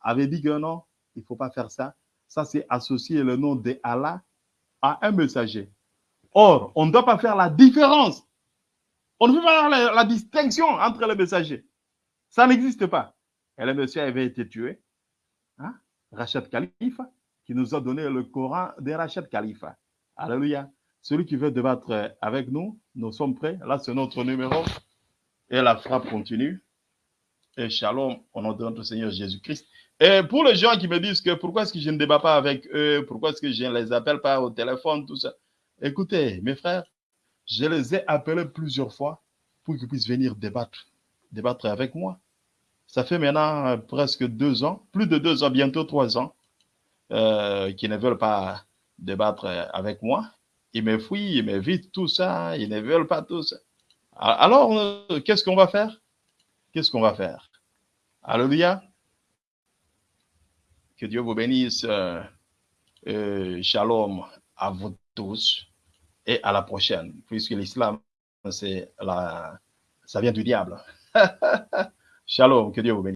B: avait dit que non, il ne faut pas faire ça. Ça, c'est associer le nom de Allah à un messager. Or, on ne doit pas faire la différence. On ne peut pas faire la, la distinction entre les messagers. Ça n'existe pas. Et le monsieur avait été tué. Hein? Rachid Khalifa, qui nous a donné le Coran de Rachid Khalifa. Alléluia. Celui qui veut débattre avec nous, nous sommes prêts. Là, c'est notre numéro. Et la frappe continue. Et shalom au nom de notre Seigneur Jésus-Christ. Et pour les gens qui me disent que pourquoi est-ce que je ne débat pas avec eux, pourquoi est-ce que je ne les appelle pas au téléphone, tout ça. Écoutez, mes frères, je les ai appelés plusieurs fois pour qu'ils puissent venir débattre, débattre avec moi. Ça fait maintenant presque deux ans, plus de deux ans, bientôt trois ans, euh, qui ne veulent pas débattre avec moi. Ils me fuient, ils m'évitent tout ça, ils ne veulent pas tout ça. Alors, euh, qu'est-ce qu'on va faire? Qu'est-ce qu'on va faire? Alléluia. Que Dieu vous bénisse. Euh, euh, shalom à vous tous et à la prochaine, puisque l'islam, c'est la, ça vient du diable. (laughs) shalom, que Dieu vous bénisse.